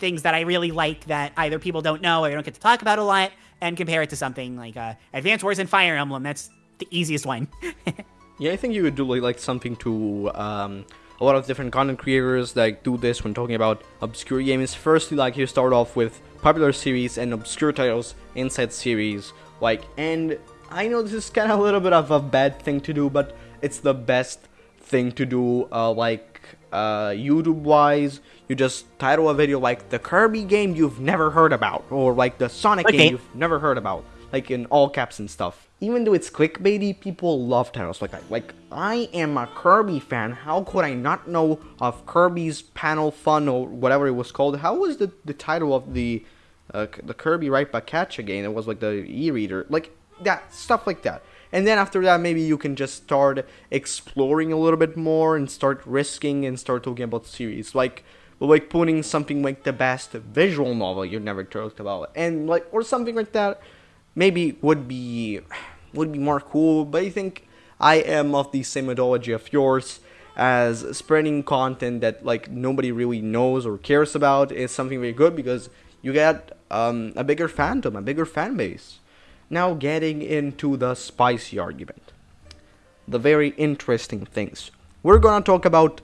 things that I really like that either people don't know or don't get to talk about a lot, and compare it to something like uh, Advance Wars and Fire Emblem. That's the easiest one. Yeah, I think you would do like, something to um, a lot of different content creators like do this when talking about obscure games. Firstly, like you start off with popular series and obscure titles inside series. Like, and I know this is kind of a little bit of a bad thing to do, but it's the best thing to do. Uh, like uh, YouTube wise, you just title a video like the Kirby game you've never heard about, or like the Sonic Okay. game you've never heard about, like in all caps and stuff. Even though it's clickbaity, people love titles like that. Like, I am a Kirby fan. How could I not know of Kirby's Panel Fun or whatever it was called? How was the, the title of the uh, the Kirby Right Back Catch again? It was like the e-reader, like that stuff like that. And then after that, maybe you can just start exploring a little bit more and start risking and start talking about series like like putting something like the best visual novel you've never talked about and like or something like that maybe would be would be more cool but i think i am of the same ideology of yours as spreading content that like nobody really knows or cares about is something very good because you get um, a bigger fandom a bigger fan base. Now getting into the spicy argument. The very interesting things. We're gonna talk about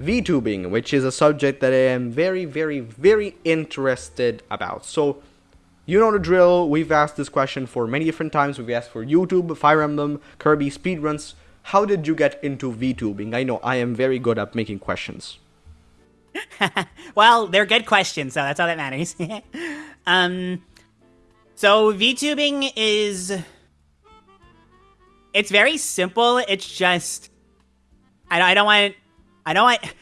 VTubing, which is a subject that I am very, very, very interested about. So, you know the drill. We've asked this question for many different times. We've asked for YouTube, Fire Emblem, Kirby speedruns. How did you get into VTubing? I know I am very good at making questions. well, they're good questions, so that's all that matters. um, so VTubing is it's very simple. It's just I don't, I don't want I don't want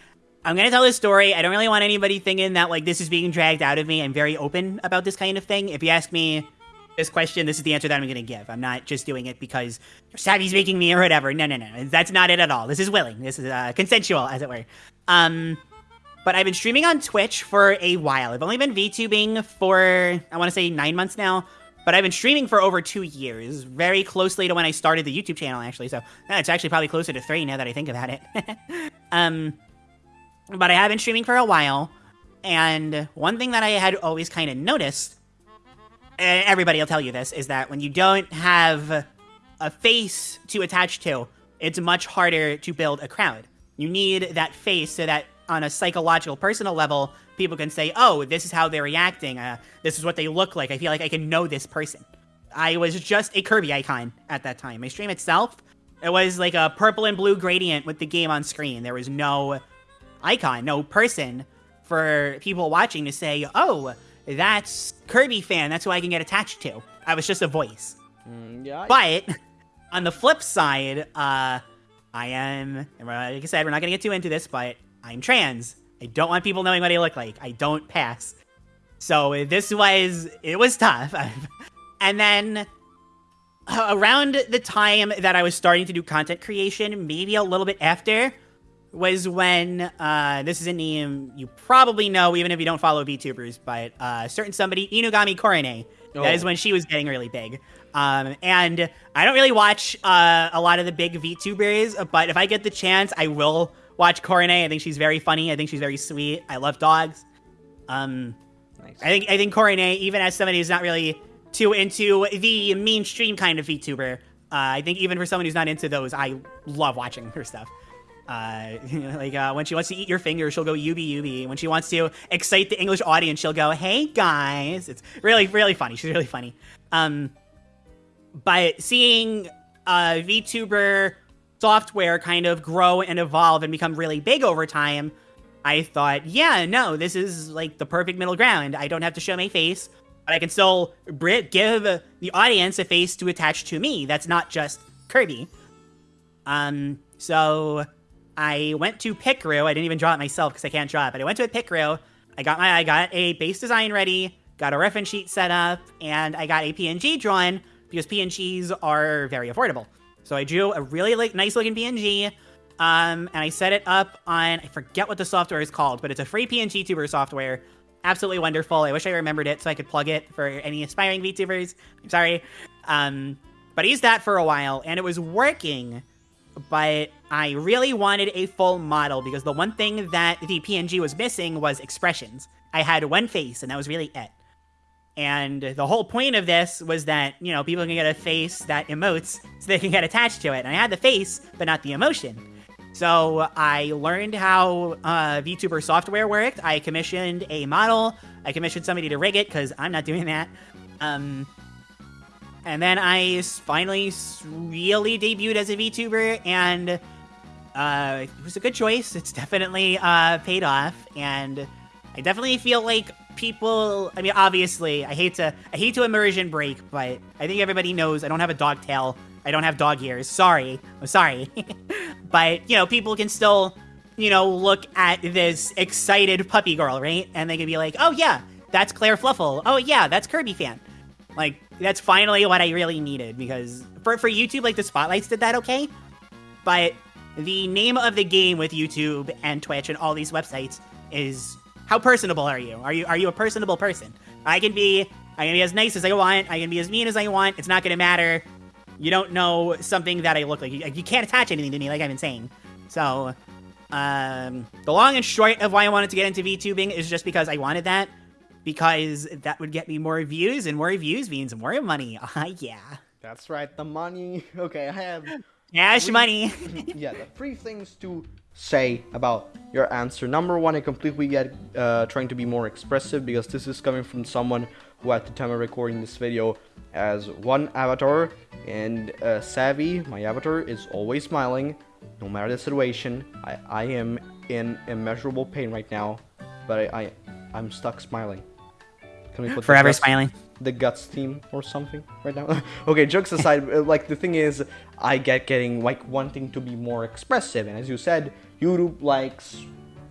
I'm gonna tell this story. I don't really want anybody thinking that like this is being dragged out of me. I'm very open about this kind of thing. If you ask me this question, this is the answer that I'm gonna give. I'm not just doing it because Savvy's making me or whatever. No, no, no. That's not it at all. This is willing. This is uh, consensual, as it were. Um, but I've been streaming on Twitch for a while. I've only been VTubing for I want to say nine months now. But I've been streaming for over two years, very closely to when I started the YouTube channel, actually. So eh, it's actually probably closer to three now that I think about it. um, but I have been streaming for a while, and one thing that I had always kind of noticed, and everybody will tell you this, is that when you don't have a face to attach to, it's much harder to build a crowd. You need that face so that on a psychological, personal level, people can say, oh, this is how they're reacting. Uh, this is what they look like. I feel like I can know this person. I was just a Kirby icon at that time. My stream itself, it was like a purple and blue gradient with the game on screen. There was no icon, no person for people watching to say, oh, that's Kirby fan. That's who I can get attached to. I was just a voice. Mm, yeah. But on the flip side, uh, I am, like I said, we're not going to get too into this, but I'm trans. I don't want people knowing what I look like. I don't pass. So this was, it was tough. and then around the time that I was starting to do content creation, maybe a little bit after, was when, uh, this is a name you probably know even if you don't follow VTubers, but uh, certain somebody, Inugami Korone, Oh. That is oh. when she was getting really big. Um, and I don't really watch uh, a lot of the big VTubers, but if I get the chance, I will watch Korone. I think she's very funny. I think she's very sweet. I love dogs. Um, nice. I think I think Korone, even as somebody who's not really too into the mainstream kind of VTuber, uh, I think even for someone who's not into those, I love watching her stuff. Uh, like uh, when she wants to eat your finger, she'll go yubi yubi. When she wants to excite the English audience, she'll go, "Hey guys!" It's really really funny. She's really funny. Um, but seeing VTuber software kind of grow and evolve and become really big over time, I thought, yeah, no, this is like the perfect middle ground. I don't have to show my face, but I can still give the audience a face to attach to me. That's not just Kirby. Um, so I went to Picrew. I didn't even draw it myself because I can't draw it, but I went to a Picrew. I got my, I got a base design ready, got a reference sheet set up, and I got a PNG drawn because PNGs are very affordable. So I drew a really like, nice looking PNG, um, and I set it up on, I forget what the software is called, but it's a free PNG tuber software. Absolutely wonderful. I wish I remembered it so I could plug it for any aspiring VTubers. I'm sorry. Um, but I used that for a while, and it was working, but I really wanted a full model because the one thing that the PNG was missing was expressions. I had one face, and that was really it. And the whole point of this was that, you know, people can get a face that emotes so they can get attached to it. And I had the face, but not the emotion. So I learned how uh, VTuber software worked. I commissioned a model. I commissioned somebody to rig it because I'm not doing that. Um, and then I finally really debuted as a VTuber, and uh, it was a good choice. It's definitely uh, paid off, and I definitely feel like people I mean obviously I hate to I hate to immersion break, but I think everybody knows I don't have a dog tail. I don't have dog ears. Sorry. I'm sorry. but, you know, people can still, you know, look at this excited puppy girl, right? And they can be like, "Oh yeah, that's Claire Fluffle. Oh yeah, that's Kirby fan." Like that's finally what I really needed because for for YouTube like the spotlights did that okay? But the name of the game with YouTube and Twitch and all these websites is how personable are you? Are you are you a personable person? I can be I can be as nice as I want. I can be as mean as I want. It's not gonna matter. You don't know something that I look like. You, you can't attach anything to me, like I've been saying. So, um, the long and short of why I wanted to get into VTubing is just because I wanted that. Because that would get me more views, and more views means more money. Ah, uh, yeah. That's right, the money. Okay, I have cash money. yeah, the three things to say about your answer. Number one, I completely get uh, trying to be more expressive because this is coming from someone who at the time of recording this video has one avatar and uh, Savvy, my avatar, is always smiling no matter the situation. I, I am in immeasurable pain right now, but I, I, I'm stuck smiling. Can we put Forever smiling the guts theme or something right now. okay, jokes aside, uh, like the thing is, I get getting like wanting to be more expressive, and as you said, YouTube likes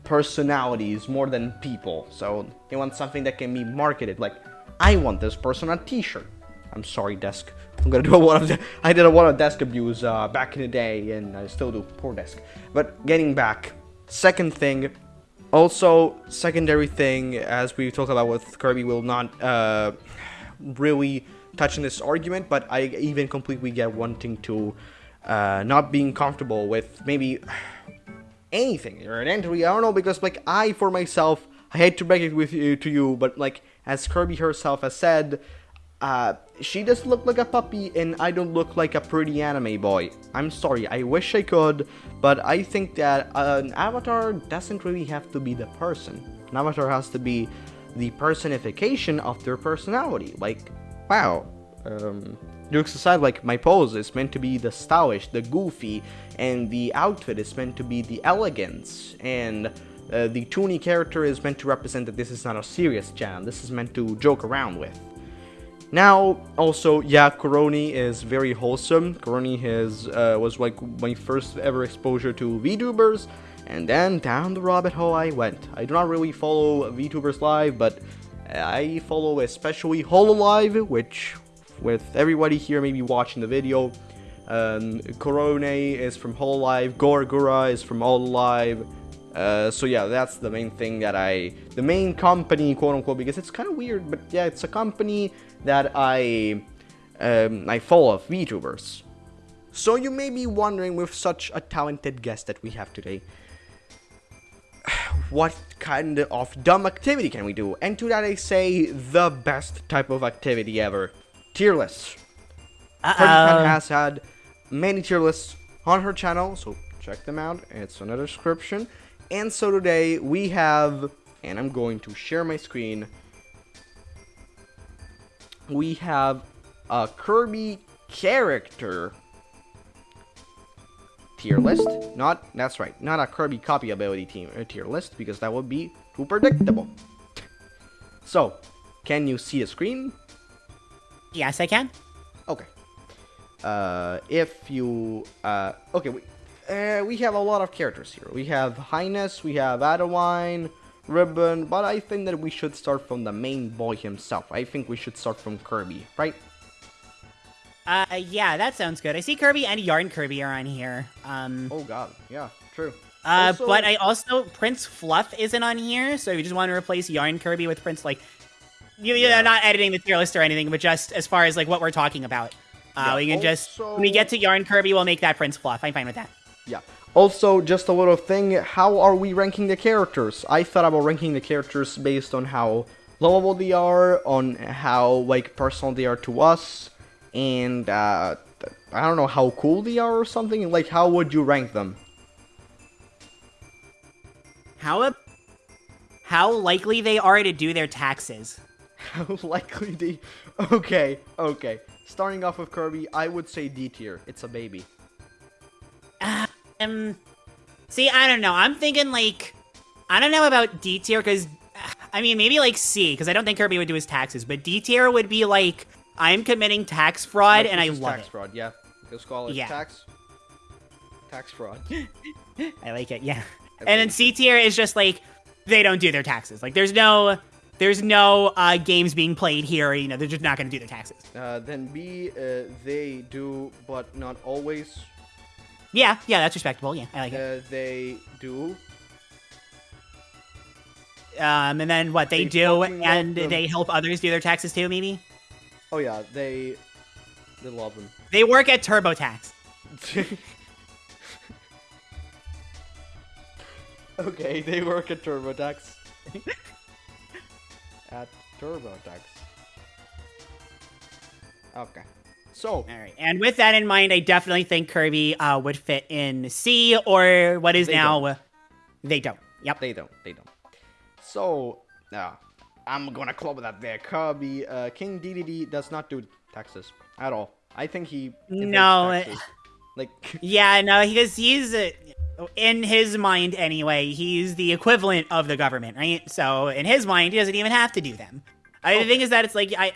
personalities more than people. So they want something that can be marketed. Like, I want this person on a T-shirt. I'm sorry, desk. I'm gonna do a lot of. I did a lot of desk abuse uh, back in the day, and I still do. Poor desk. But getting back, second thing, also secondary thing, as we talked about with Kirby, will not uh, really touch on this argument. But I even completely get wanting to uh, not being comfortable with maybe anything or an entry. I don't know because like I for myself, I hate to break it with you to you, but like as Kirby herself has said, uh, she does look like a puppy and I don't look like a pretty anime boy. I'm sorry, I wish I could, but I think that an avatar doesn't really have to be the person. An avatar has to be the personification of their personality. Like, wow, um, jokes aside, like my pose is meant to be the stylish, the goofy, and the outfit is meant to be the elegance, and uh, the Toonie character is meant to represent that this is not a serious jam. This is meant to joke around with. Now, also, yeah, Korone is very wholesome. Korone has, uh, was like my first ever exposure to VTubers, and then down the rabbit hole I went. I do not really follow VTubers live, but I follow especially Hololive, which with everybody here maybe watching the video. Um, Korone is from Hololive, Gawr Gura is from Hololive. Uh, so yeah, that's the main thing that I, the main company, quote unquote, because it's kind of weird, but yeah, it's a company that I, um, I follow of VTubers. So you may be wondering, with such a talented guest that we have today, what kind of dumb activity can we do? And to that I say, the best type of activity ever tier lists. Uh-oh. has had many tier lists on her channel, so check them out. It's in the description. And so today we have, and I'm going to share my screen. We have a Kirby character tier list. Not, that's right, not a Kirby copy ability team, uh, tier list, because that would be too predictable. So, can you see the screen? Yes, I can. Okay. Uh, if you uh, okay, we uh, we have a lot of characters here. We have Hynes, we have Adeleine, Ribbon, but I think that we should start from the main boy himself. I think we should start from Kirby, right? Uh, yeah, that sounds good. I see Kirby and Yarn Kirby are on here. Um, Oh God, yeah, true. uh, also- but I also Prince Fluff isn't on here, so if you just want to replace Yarn Kirby with Prince, like, you, Yeah. know, not editing the tier list or anything, but just as far as like what we're talking about. Uh, Yeah, we can just when we get to Yarn Kirby, we'll make that Prince Fluff. I'm fine with that. Yeah. Also, just a little thing, how are we ranking the characters? I thought about ranking the characters based on how lovable they are, on how, like, personal they are to us, and, uh, I don't know, how cool they are or something? Like, how would you rank them? How a, how likely they are to do their taxes? How likely they... Okay, okay. Starting off with Kirby, I would say D tier. It's a baby. Um, see, I don't know. I'm thinking like, I don't know about D tier because, I mean, maybe like C because I don't think Kirby would do his taxes. But D tier would be like, I'm committing tax fraud Like, and I love tax it. fraud, yeah. Let's call it Yeah. tax... Tax fraud. I like it. Yeah. And then. C tier is just like they don't do their taxes. Like there's no, there's no uh, games being played here. You know, they're just not going to do their taxes. Uh, then B, uh, they do, but not always. Yeah, yeah, that's respectable. Yeah, I like it. Uh, they do. Um, and then what they, they do, and they help others do their taxes too. Maybe Oh yeah, they they love them. they work at TurboTax. okay, they work at TurboTax. at TurboTax. Okay. So, All right. And with that in mind, I definitely think Kirby uh, would fit in C or what is They now. uh, They don't. Yep. they don't, they don't. So, now, I'm gonna club that there. Kirby, uh, King DDD does not do taxes at all. I think he No. Like, Yeah, no, because he's uh, in his mind anyway. He's the equivalent of the government, right? So in his mind, he doesn't even have to do them. I, the thing is that it's like I,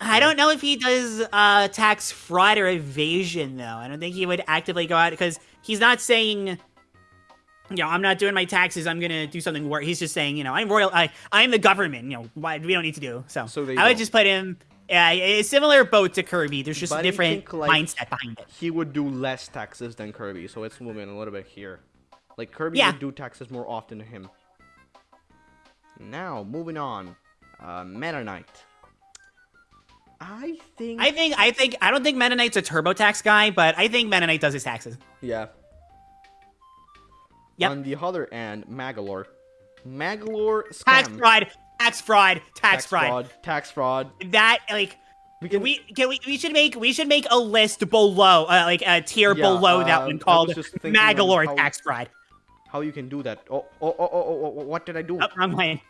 I don't know if he does uh, tax fraud or evasion though. I don't think he would actively go out because he's not saying. you know, I'm not doing my taxes. I'm gonna do something worse. He's just saying, you know, I'm royal. I, I'm the government. You know, why we don't need to do so. So I would go. just put him. Yeah, a similar boat to Kirby. There's just But a different think, like, mindset behind it. He would do less taxes than Kirby, so it's moving a little bit here. Like Kirby Yeah. would do taxes more often than him. Now, moving on. Uh, Meta Knight. I think. I think. I think. I don't think Knight's a TurboTax guy, but I think Knight does his taxes. Yeah. Yep. On the other end, Magolor. Magolor scam. Tax fraud. Tax fraud. Tax, Tax fraud. fraud. Tax fraud. That like. We can. We can we, we should make we should make a list below uh, like a tier Yeah, below uh, that one called just Magolor how- tax fraud. How you can do that? Oh, oh, oh, oh, oh, oh, what did I do? Oh, wrong lane.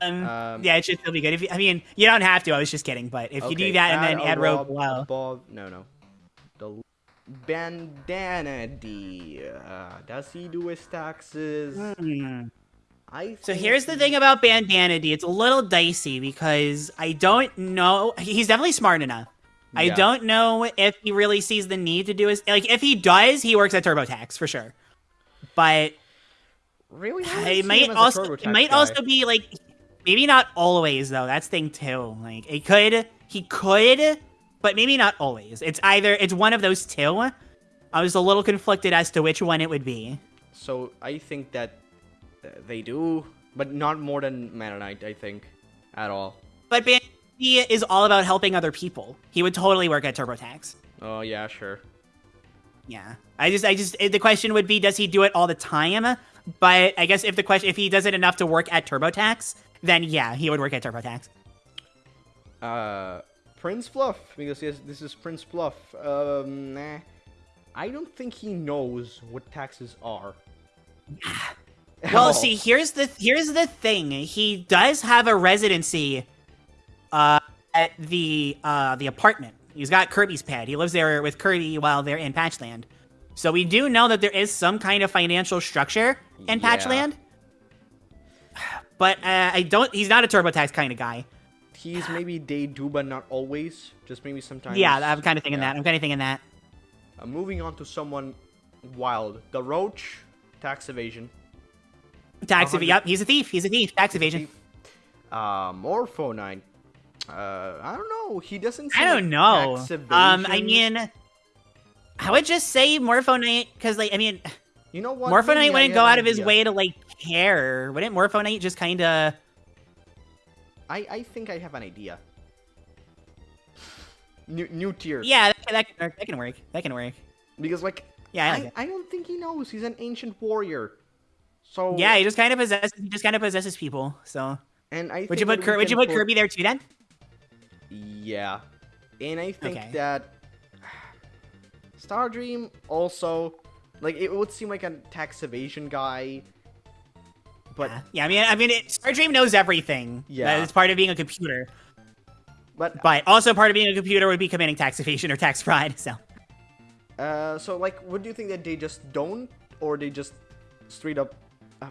um, Um, yeah, it should still be good. If you, I mean, you don't have to. I was just kidding. But if you do that and then add rob below, above. No, no. The bandana Dee. Uh, does he do his taxes? Hmm. I. So here's the thing about Bandana Dee. It's a little dicey because I don't know. He's definitely smart enough. I don't know if he really sees the need to do his like. If he does, he works at TurboTax for sure. But Really? It might also it might guy. also be like maybe not always though. That's thing too. Like it could he could, but maybe not always. It's either it's one of those two. I was a little conflicted as to which one it would be. So I think that they do, but not more than Knight. I think at all. But D is all about helping other people. He would totally work at TurboTax. Oh yeah, sure. Yeah. I just I just the question would be does he do it all the time? But I guess if the question if he does it enough to work at TurboTax, then yeah, he would work at TurboTax. Uh, Prince Fluff because yes, this is Prince Fluff. Um, nah. I don't think he knows what taxes are. Well, see, here's the here's the thing. He does have a residency uh at the uh the apartment. He's got Kirby's pad. He lives there with Kirby while they're in Patchland. So we do know that there is some kind of financial structure in Yeah. Patchland. But uh, I don't he's not a TurboTax kind of guy. He's maybe day do, but not always. Just maybe sometimes. Yeah, I'm kind of thinking yeah. that. I'm kind of thinking that. Uh, moving on to someone wild. Daroach, tax evasion. Tax evasion. 100 Yep, he's a thief. He's a thief. Tax evasion. Uh, Morpho Knight. Uh, I don't know. He doesn't. I don't know. Um, I mean, I would just say Morpho Knight because, like, I mean, you know what? Morpho Maybe Knight wouldn't go out of his way to like care. Wouldn't Morpho Knight just kind of? I I think I have an idea. New new tier. Yeah, that, that can work. That can work. That can work. Because like. Yeah, I like I. I don't think he knows. He's an ancient warrior. So Yeah, he just kind of possesses. He just kind of possesses people. So And I would you put that we Kir- would you put Kirby there too then? Yeah, and I think Okay. that Stardream also like it would seem like a tax evasion guy, but Yeah. Yeah, I mean, I mean, it, Stardream knows everything. Yeah. it's part of being a computer. but But also part of being a computer would be committing tax evasion or tax fraud. So uh, so like, what do you think that they just don't, or they just straight up? Uh,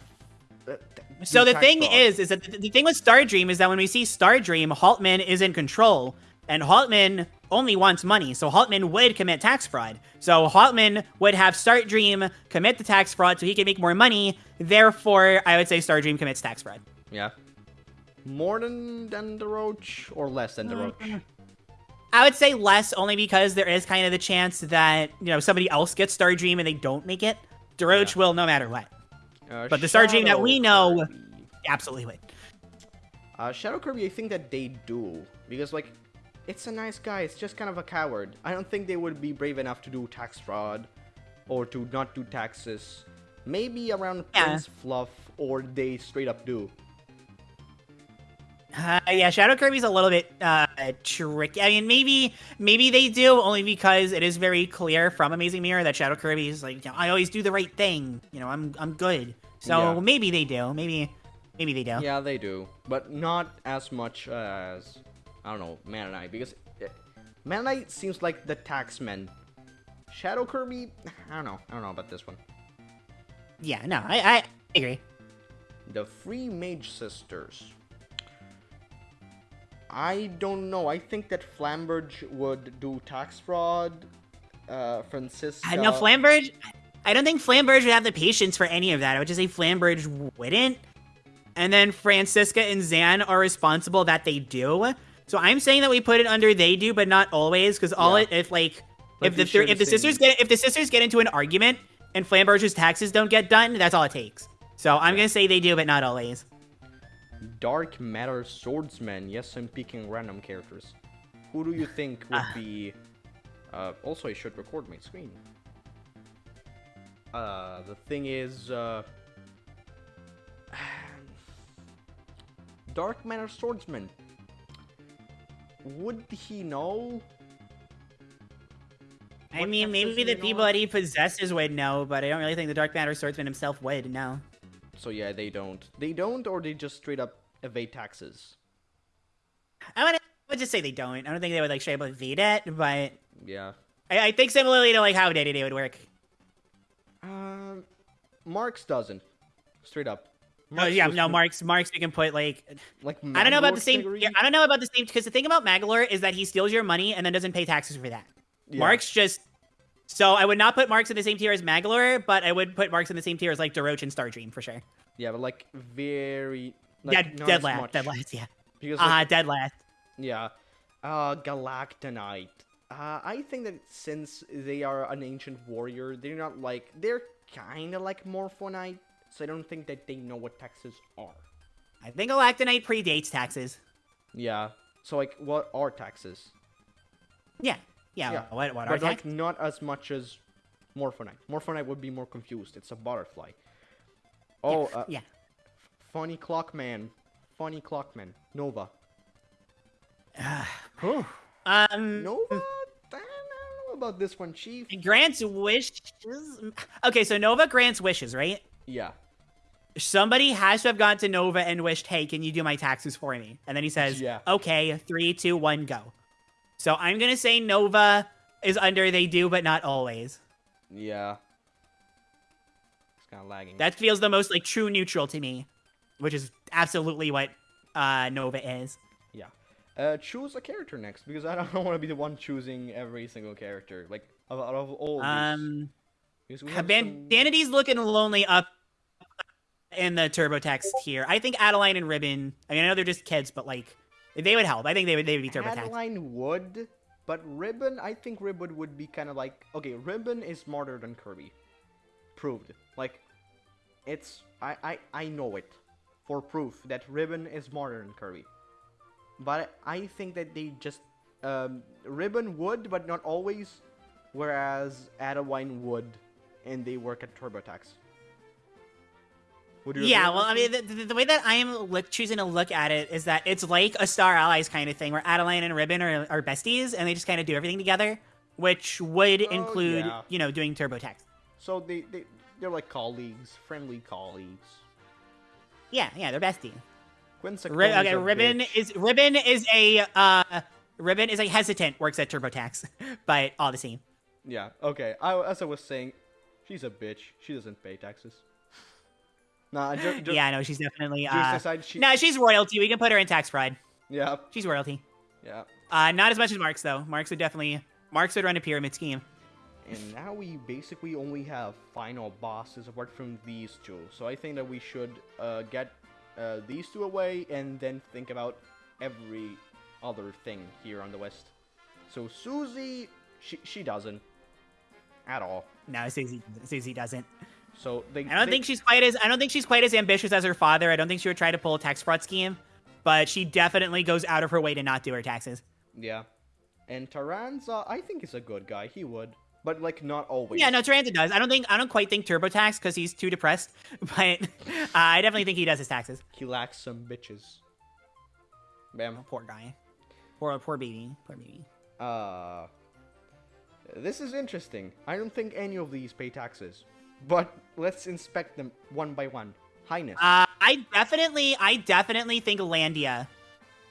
uh, So the thing fraud? is, is that the, the thing with Stardream is that when we see Stardream, Haltman is in control, and Haltman only wants money. So Haltman would commit tax fraud. So Haltman would have Star Dream commit the tax fraud so he can make more money. Therefore, I would say Stardream commits tax fraud. yeah, more than than Daroach or less than Daroach. I would say less only because there is kind of the chance that, you know, somebody else gets Star Dream and they don't make it. Daroach will no matter what. Uh, But the Star Dream that we know- Kirby. Absolutely would. Uh, Shadow Kirby, I think that they do because like, it's a nice guy. It's just kind of a coward. I don't think they would be brave enough to do tax fraud, or to not do taxes. Maybe around Yeah. Prince Fluff, or they straight up do. Uh, yeah, Shadow Kirby's a little bit uh, tricky. I mean, maybe maybe they do only because it is very clear from Amazing Mirror that Shadow Kirby is like, you know, I always do the right thing. You know, I'm I'm good. So Yeah. maybe they do. Maybe maybe they do. Yeah, they do, but not as much as I don't know Meta Knight because uh, Meta Knight seems like the taxman. Shadow Kirby, I don't know. I don't know about this one. Yeah, no, I, I agree. The Three Mage Sisters. I don't know. I think that Flamberge would do tax fraud. Uh, Francisca. Uh, no, Flamberge. I don't think Flamberge would have the patience for any of that. I would just say Flamberge wouldn't. And then Francisca and Zan are responsible that they do. So I'm saying that we put it under they do, but not always, because all Yeah. it if like Like if the thir- if the sisters get if the sisters get into an argument and Flamberge's taxes don't get done, that's all it takes. So I'm gonna say they do, but not always. Dark Matter Swordsman. Yes, I'm picking random characters. Who do you think would be? Uh, also, I should record my screen. Uh, the thing is, uh, Dark Matter Swordsman. Would he know? I What mean, maybe the people that he possesses would know, but I don't really think the Dark Matter Swordsman himself would. know. So yeah, they don't. They don't, or they just straight up evade taxes. I would, I would just say they don't. I don't think they would like straight up evade it, but Yeah. I, I think similarly to like how Dedede would work. Um, Marx doesn't. Straight up. Oh Marx yeah, no, Marx. Marx, we can put like Like I don't know about the same. category? Yeah, I don't know about the same because the thing about Magolor is that he steals your money and then doesn't pay taxes for that. Yeah. Marx just. So I would not put Marx in the same tier as Magolor, but I would put Marx in the same tier as like Daroach and Star Dream for sure. Yeah, but like very. Like, yeah, dead last, much. dead last, yeah. Because Uh dead last. yeah, uh, Galacta Knight. Uh, I think that since they are an ancient warrior, they're not like they're kind of like Morpho Knight, so I don't think that they know what taxes are. I think Galacta Knight predates taxes. Yeah. So like, what are taxes? Yeah, yeah. Yeah, What? What are but like taxes? not as much as Morpho Knight. Morphonite would be more confused. It's a butterfly. Oh, uh, yeah. funny clockman, funny clockman, Nova. Um. Nova. I don't know about this one, Chief. Grants wishes. Okay, so Nova grants wishes, right? Yeah. Somebody has to have gone to Nova and wished, "Hey, can you do my taxes for me?" And then he says, Yeah. "Okay, three, two, one, go." So I'm gonna say Nova is under they do, but not always. Yeah. It's kind of lagging. That feels the most like true neutral to me, which is absolutely what uh, Nova is. yeah. Uh, choose a character next because I don't want to be the one choosing every single character. Like out of, all. These. Um, have some- Bandana Dee's looking lonely up in the TurboTax here. I think Adeleine and Ribbon. I mean, I know they're just kids, but like they would help. I think they would they would be TurboTax. Adeleine would, but Ribbon, I think Ribbon would be kind of like okay. Ribbon is smarter than Kirby, proved. Like, it's I I I know it for proof that Ribbon is smarter than Kirby, but I think that they just um, Ribbon would, but not always, whereas Adeleine would, and they work at TurboTax. Would you Yeah, well, I mean, the, the, the way that I am look, choosing to look at it is that it's like a Star Allies kind of thing, where Adeleine and Ribbon are, are besties, and they just kind of do everything together, which would Oh, include, yeah. you know, doing TurboTax. So they they they're like colleagues, friendly colleagues. Yeah, yeah, they're besties. Quincy okay, Ribbon is Ribbon is a uh, Ribbon is a hesitant, works at TurboTax, but all the same. Yeah, okay. I, as I was saying, she's a bitch. She doesn't pay taxes. Nah, ju- ju- yeah, no, she's definitely. Uh, aside, she- no, she's royalty. We can put her in tax fraud. Yeah, She's royalty. yeah. Uh, not as much as Marks though. Marks would definitely. Marks would run a pyramid scheme. And now we basically only have final bosses apart from these two. So I think that we should uh, get uh, these two away and then think about every other thing here on the west. So Susie, she she doesn't at all. No, Susie, Susie doesn't. So they. I don't they- think she's quite as I don't think she's quite as ambitious as her father. I don't think she would try to pull a tax fraud scheme, but she definitely goes out of her way to not do her taxes. Yeah. And Taranza, I think is a good guy. He would, but like not always. Yeah, no, Taranza does. I don't think I don't quite think TurboTax because he's too depressed, but uh, I definitely think he does his taxes. He lacks some bitches. Bam. Oh, poor guy, poor poor baby, poor baby. Uh. This is interesting. I don't think any of these pay taxes, but let's inspect them one by one. Hynes. Uh, I definitely, I definitely think Landia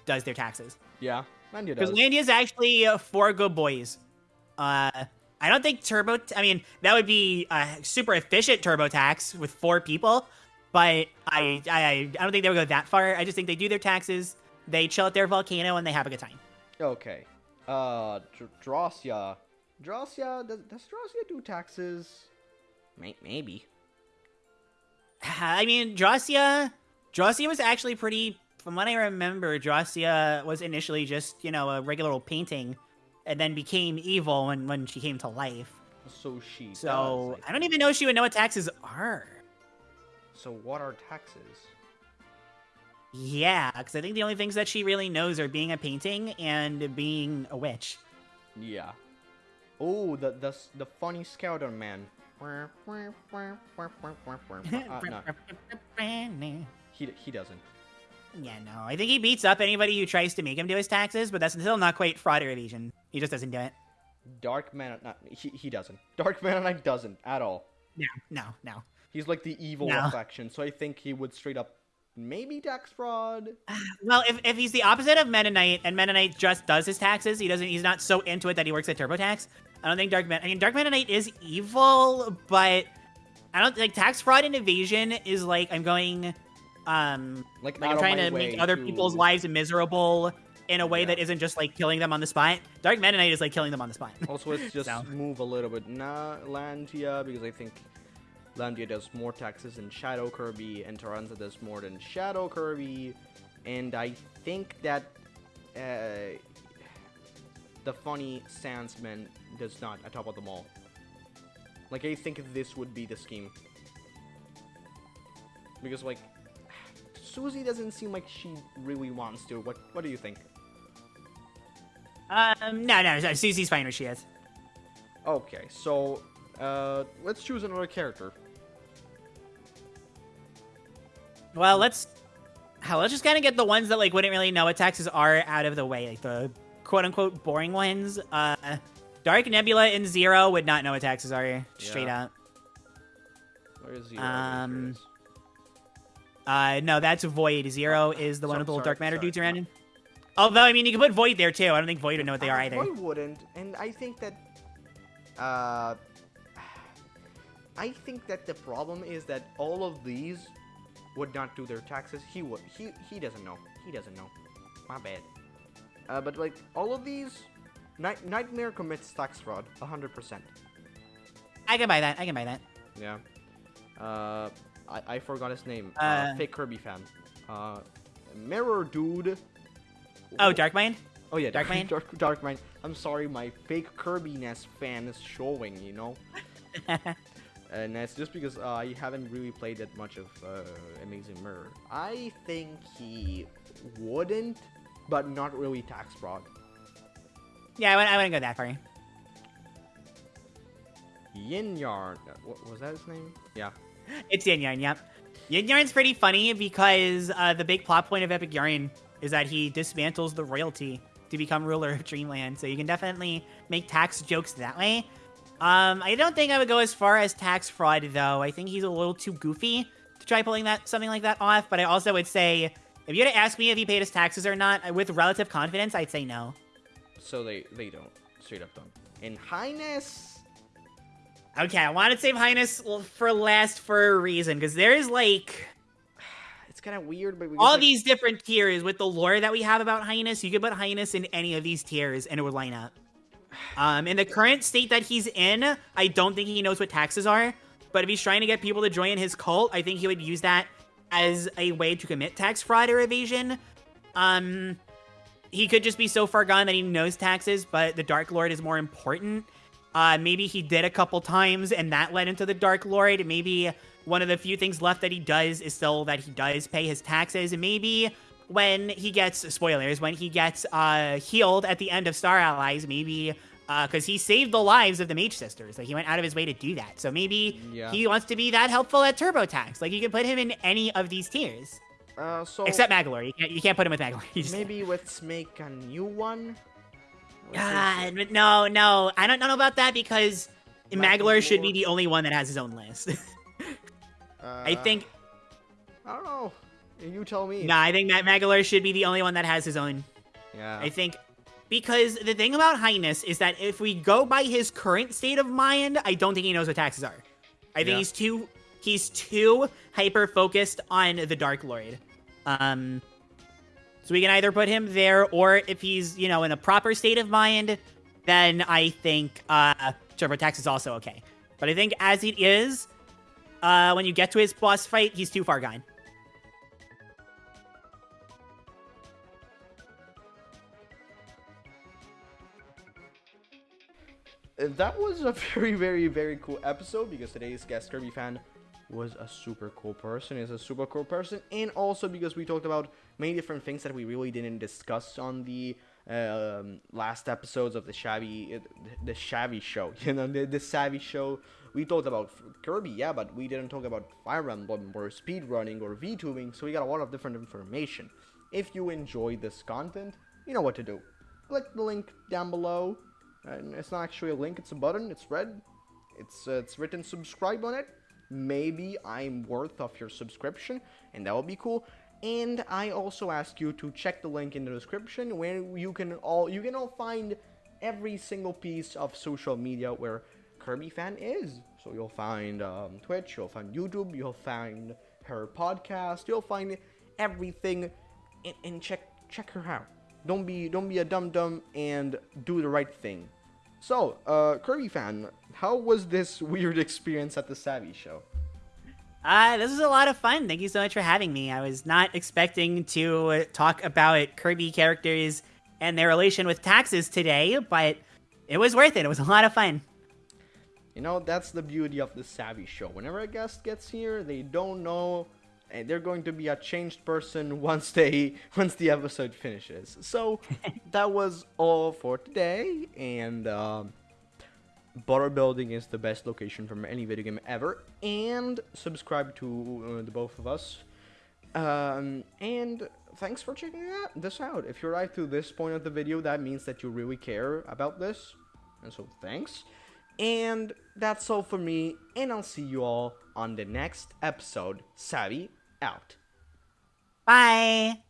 does their taxes yeah, Landia does. because. Landia is actually uh, for good boys. Uh, I don't think Turbo. I mean, that would be a super efficient TurboTax with four people, but I, I, I don't think they would go that far. I just think they do their taxes, they chill at their volcano, and they have a good time. Okay. Uh, Dr-. Drawcia, does, does do taxes? May- maybe. I mean, Drawcia, Drawcia was actually pretty. From what I remember, Drawcia was initially just you know a regular old painting, and then became evil when when she came to life. So she. So does, I don't even know if she would know what taxes are. So what are taxes? Yeah, because I think the only things that she really knows are being a painting and being a witch. Yeah. Oh, the the the funny scouter man. Uh, no, he he doesn't. Yeah, no. I think he beats up anybody who tries to make him do his taxes, but that's still not quite fraud or evasion. He just doesn't do it. Dark Man, not he he doesn't. Dark Meta Knight doesn't at all. No, no, no. He's like the evil No. reflection, so I think he would straight up maybe tax fraud. Well, if, if he's the opposite of Meta Knight, and Meta Knight just does his taxes, he doesn't. He's not so into it that he works at TurboTax. I don't think Dark Men. I mean, Dark Meta Knight is evil, but I don't like tax fraud and evasion is like I'm going, um, Like, like I'm trying to make other to- people's lives miserable in a way Yeah. that isn't just like killing them on the spot. Dark Meta Knight is like killing them on the spot. Also, let's just So. move a little bit. Nah, Landia, because I think Landia does more taxes than Shadow Kirby, and Taranza does more than Shadow Kirby, and I think that uh, the funny Sandsman does not atop of them all. Like, I think this would be the scheme. Because, like, Susie doesn't seem like she really wants to. What What do you think? Um, no, no, no, Susie's fine where she is. Okay, so uh, let's choose another character. Well, let's hell, let's just kind of get the ones that like wouldn't really know what taxes are out of the way, like the quote unquote boring ones. Uh, Dark Nebula and Zero would not know what taxes are straight Yeah. up. Where is Zero? Um, Uh, no, that's Void. Zero is the one with the little dark matter sorry. dudes around him. Although, I mean, you can put Void there too. I don't think Void would know what they are either. I wouldn't, and I think that, uh, I think that the problem is that all of these would not do their taxes. He would. He he doesn't know. He doesn't know. My bad. Uh, but like all of these, Night- Nightmare commits tax fraud, hundred percent. I can buy that. I can buy that. Yeah. Uh, I, I forgot his name. Uh, Uh, fake Kirby fan. Uh, Mirror Dude. Oh, Dark Mind. Oh yeah, Dark Dark Mind? Dark, Dark Mind. I'm sorry, my fake Kirby-ness fan is showing. You know. and that's just because uh, I haven't really played that much of uh, Amazing Mirror. I think he wouldn't, but not really tax fraud. Yeah, I wouldn't, I wouldn't go that far. Yin Yarn. uh, What was that his name? Yeah. It's Yin Yarn, yep. Yin Yarn's pretty funny because uh, the big plot point of Epic Yarn is that he dismantles the royalty to become ruler of Dreamland. So you can definitely make tax jokes that way. Um, I don't think I would go as far as tax fraud though. I think he's a little too goofy to try pulling that something like that off. But I also would say, if you were to ask me if he paid his taxes or not, with relative confidence, I'd say no. So they they don't straight up don't. And Hynes. Okay, I want to save Hynes for last for a reason because there is like It's kind of weird, but we all like, these different tiers with the lore that we have about Hynes, you could put Hynes in any of these tiers and it would line up. Um, in the current state that he's in, I don't think he knows what taxes are. But if he's trying to get people to join his cult, I think he would use that as a way to commit tax fraud or evasion. Um, he could just be so far gone that he knows taxes, but the Dark Lord is more important. Uh, maybe he did a couple times and that led into the Dark Lord. Maybe one of the few things left that he does is still that he does pay his taxes. Maybe when he gets, spoilers, when he gets uh, healed at the end of Star Allies, maybe because he saved the lives of the Mage Sisters. Like he went out of his way to do that. So maybe Yeah. he wants to be that helpful at TurboTax. Like you can put him in any of these tiers. Uh, so Except Magolor. You can't, you can't put him with Magolor. Maybe let's make a new one. God, but no, no, I don't know about that because Magolor should be the only one that has his own list. Uh, I think, I don't know. You tell me. nah, I think that Magolor should be the only one that has his own. Yeah. I think because the thing about Hynes is that if we go by his current state of mind, I don't think he knows what taxes are. I think Yeah. he's too he's too hyper focused on the Dark Lord. Um, so we can either put him there, or if he's you know in a proper state of mind, then I think uh, TurboTax is also okay. But I think as it is, uh, when you get to his boss fight, he's too far gone. That was a very, very, very cool episode because today's guest Kirby fan was a super cool person, is a super cool person, and also because we talked about many different things that we really didn't discuss on the um, last episodes of the Shabby, the Shabby show, you know, the, the Savvy show. We talked about Kirby, yeah, but we didn't talk about Fire Emblem or speedrunning or VTubing, so we got a lot of different information. If you enjoy this content, you know what to do. Click the link down below and it's not actually a link it's a button it's red. It's uh, it's written subscribe on it. Maybe i'm worth of your subscription and that would be cool. And i also ask you to check the link in the description where you can all you can all find every single piece of social media where kirby fan is. So you'll find um, twitch you'll find youtube you'll find her podcast you'll find everything and, and check check her out. Don't be don't be a dum dum and do the right thing. So, uh, Kirby fan, how was this weird experience at the Savvy show? Uh, this was a lot of fun. Thank you so much for having me. I was not expecting to talk about Kirby characters and their relation with taxes today, but it was worth it. It was a lot of fun. You know, that's the beauty of the Savvy show. Whenever a guest gets here, they don't know they're going to be a changed person once they once the episode finishes. So that was all for today, and um, Butter Building is the best location from any video game ever. And subscribe to uh, the both of us. Um, and thanks for checking this out. If you're right to this point of the video, that means that you really care about this. And so thanks. And that's all for me, and I'll see you all on the next episode. Savvy out. Bye.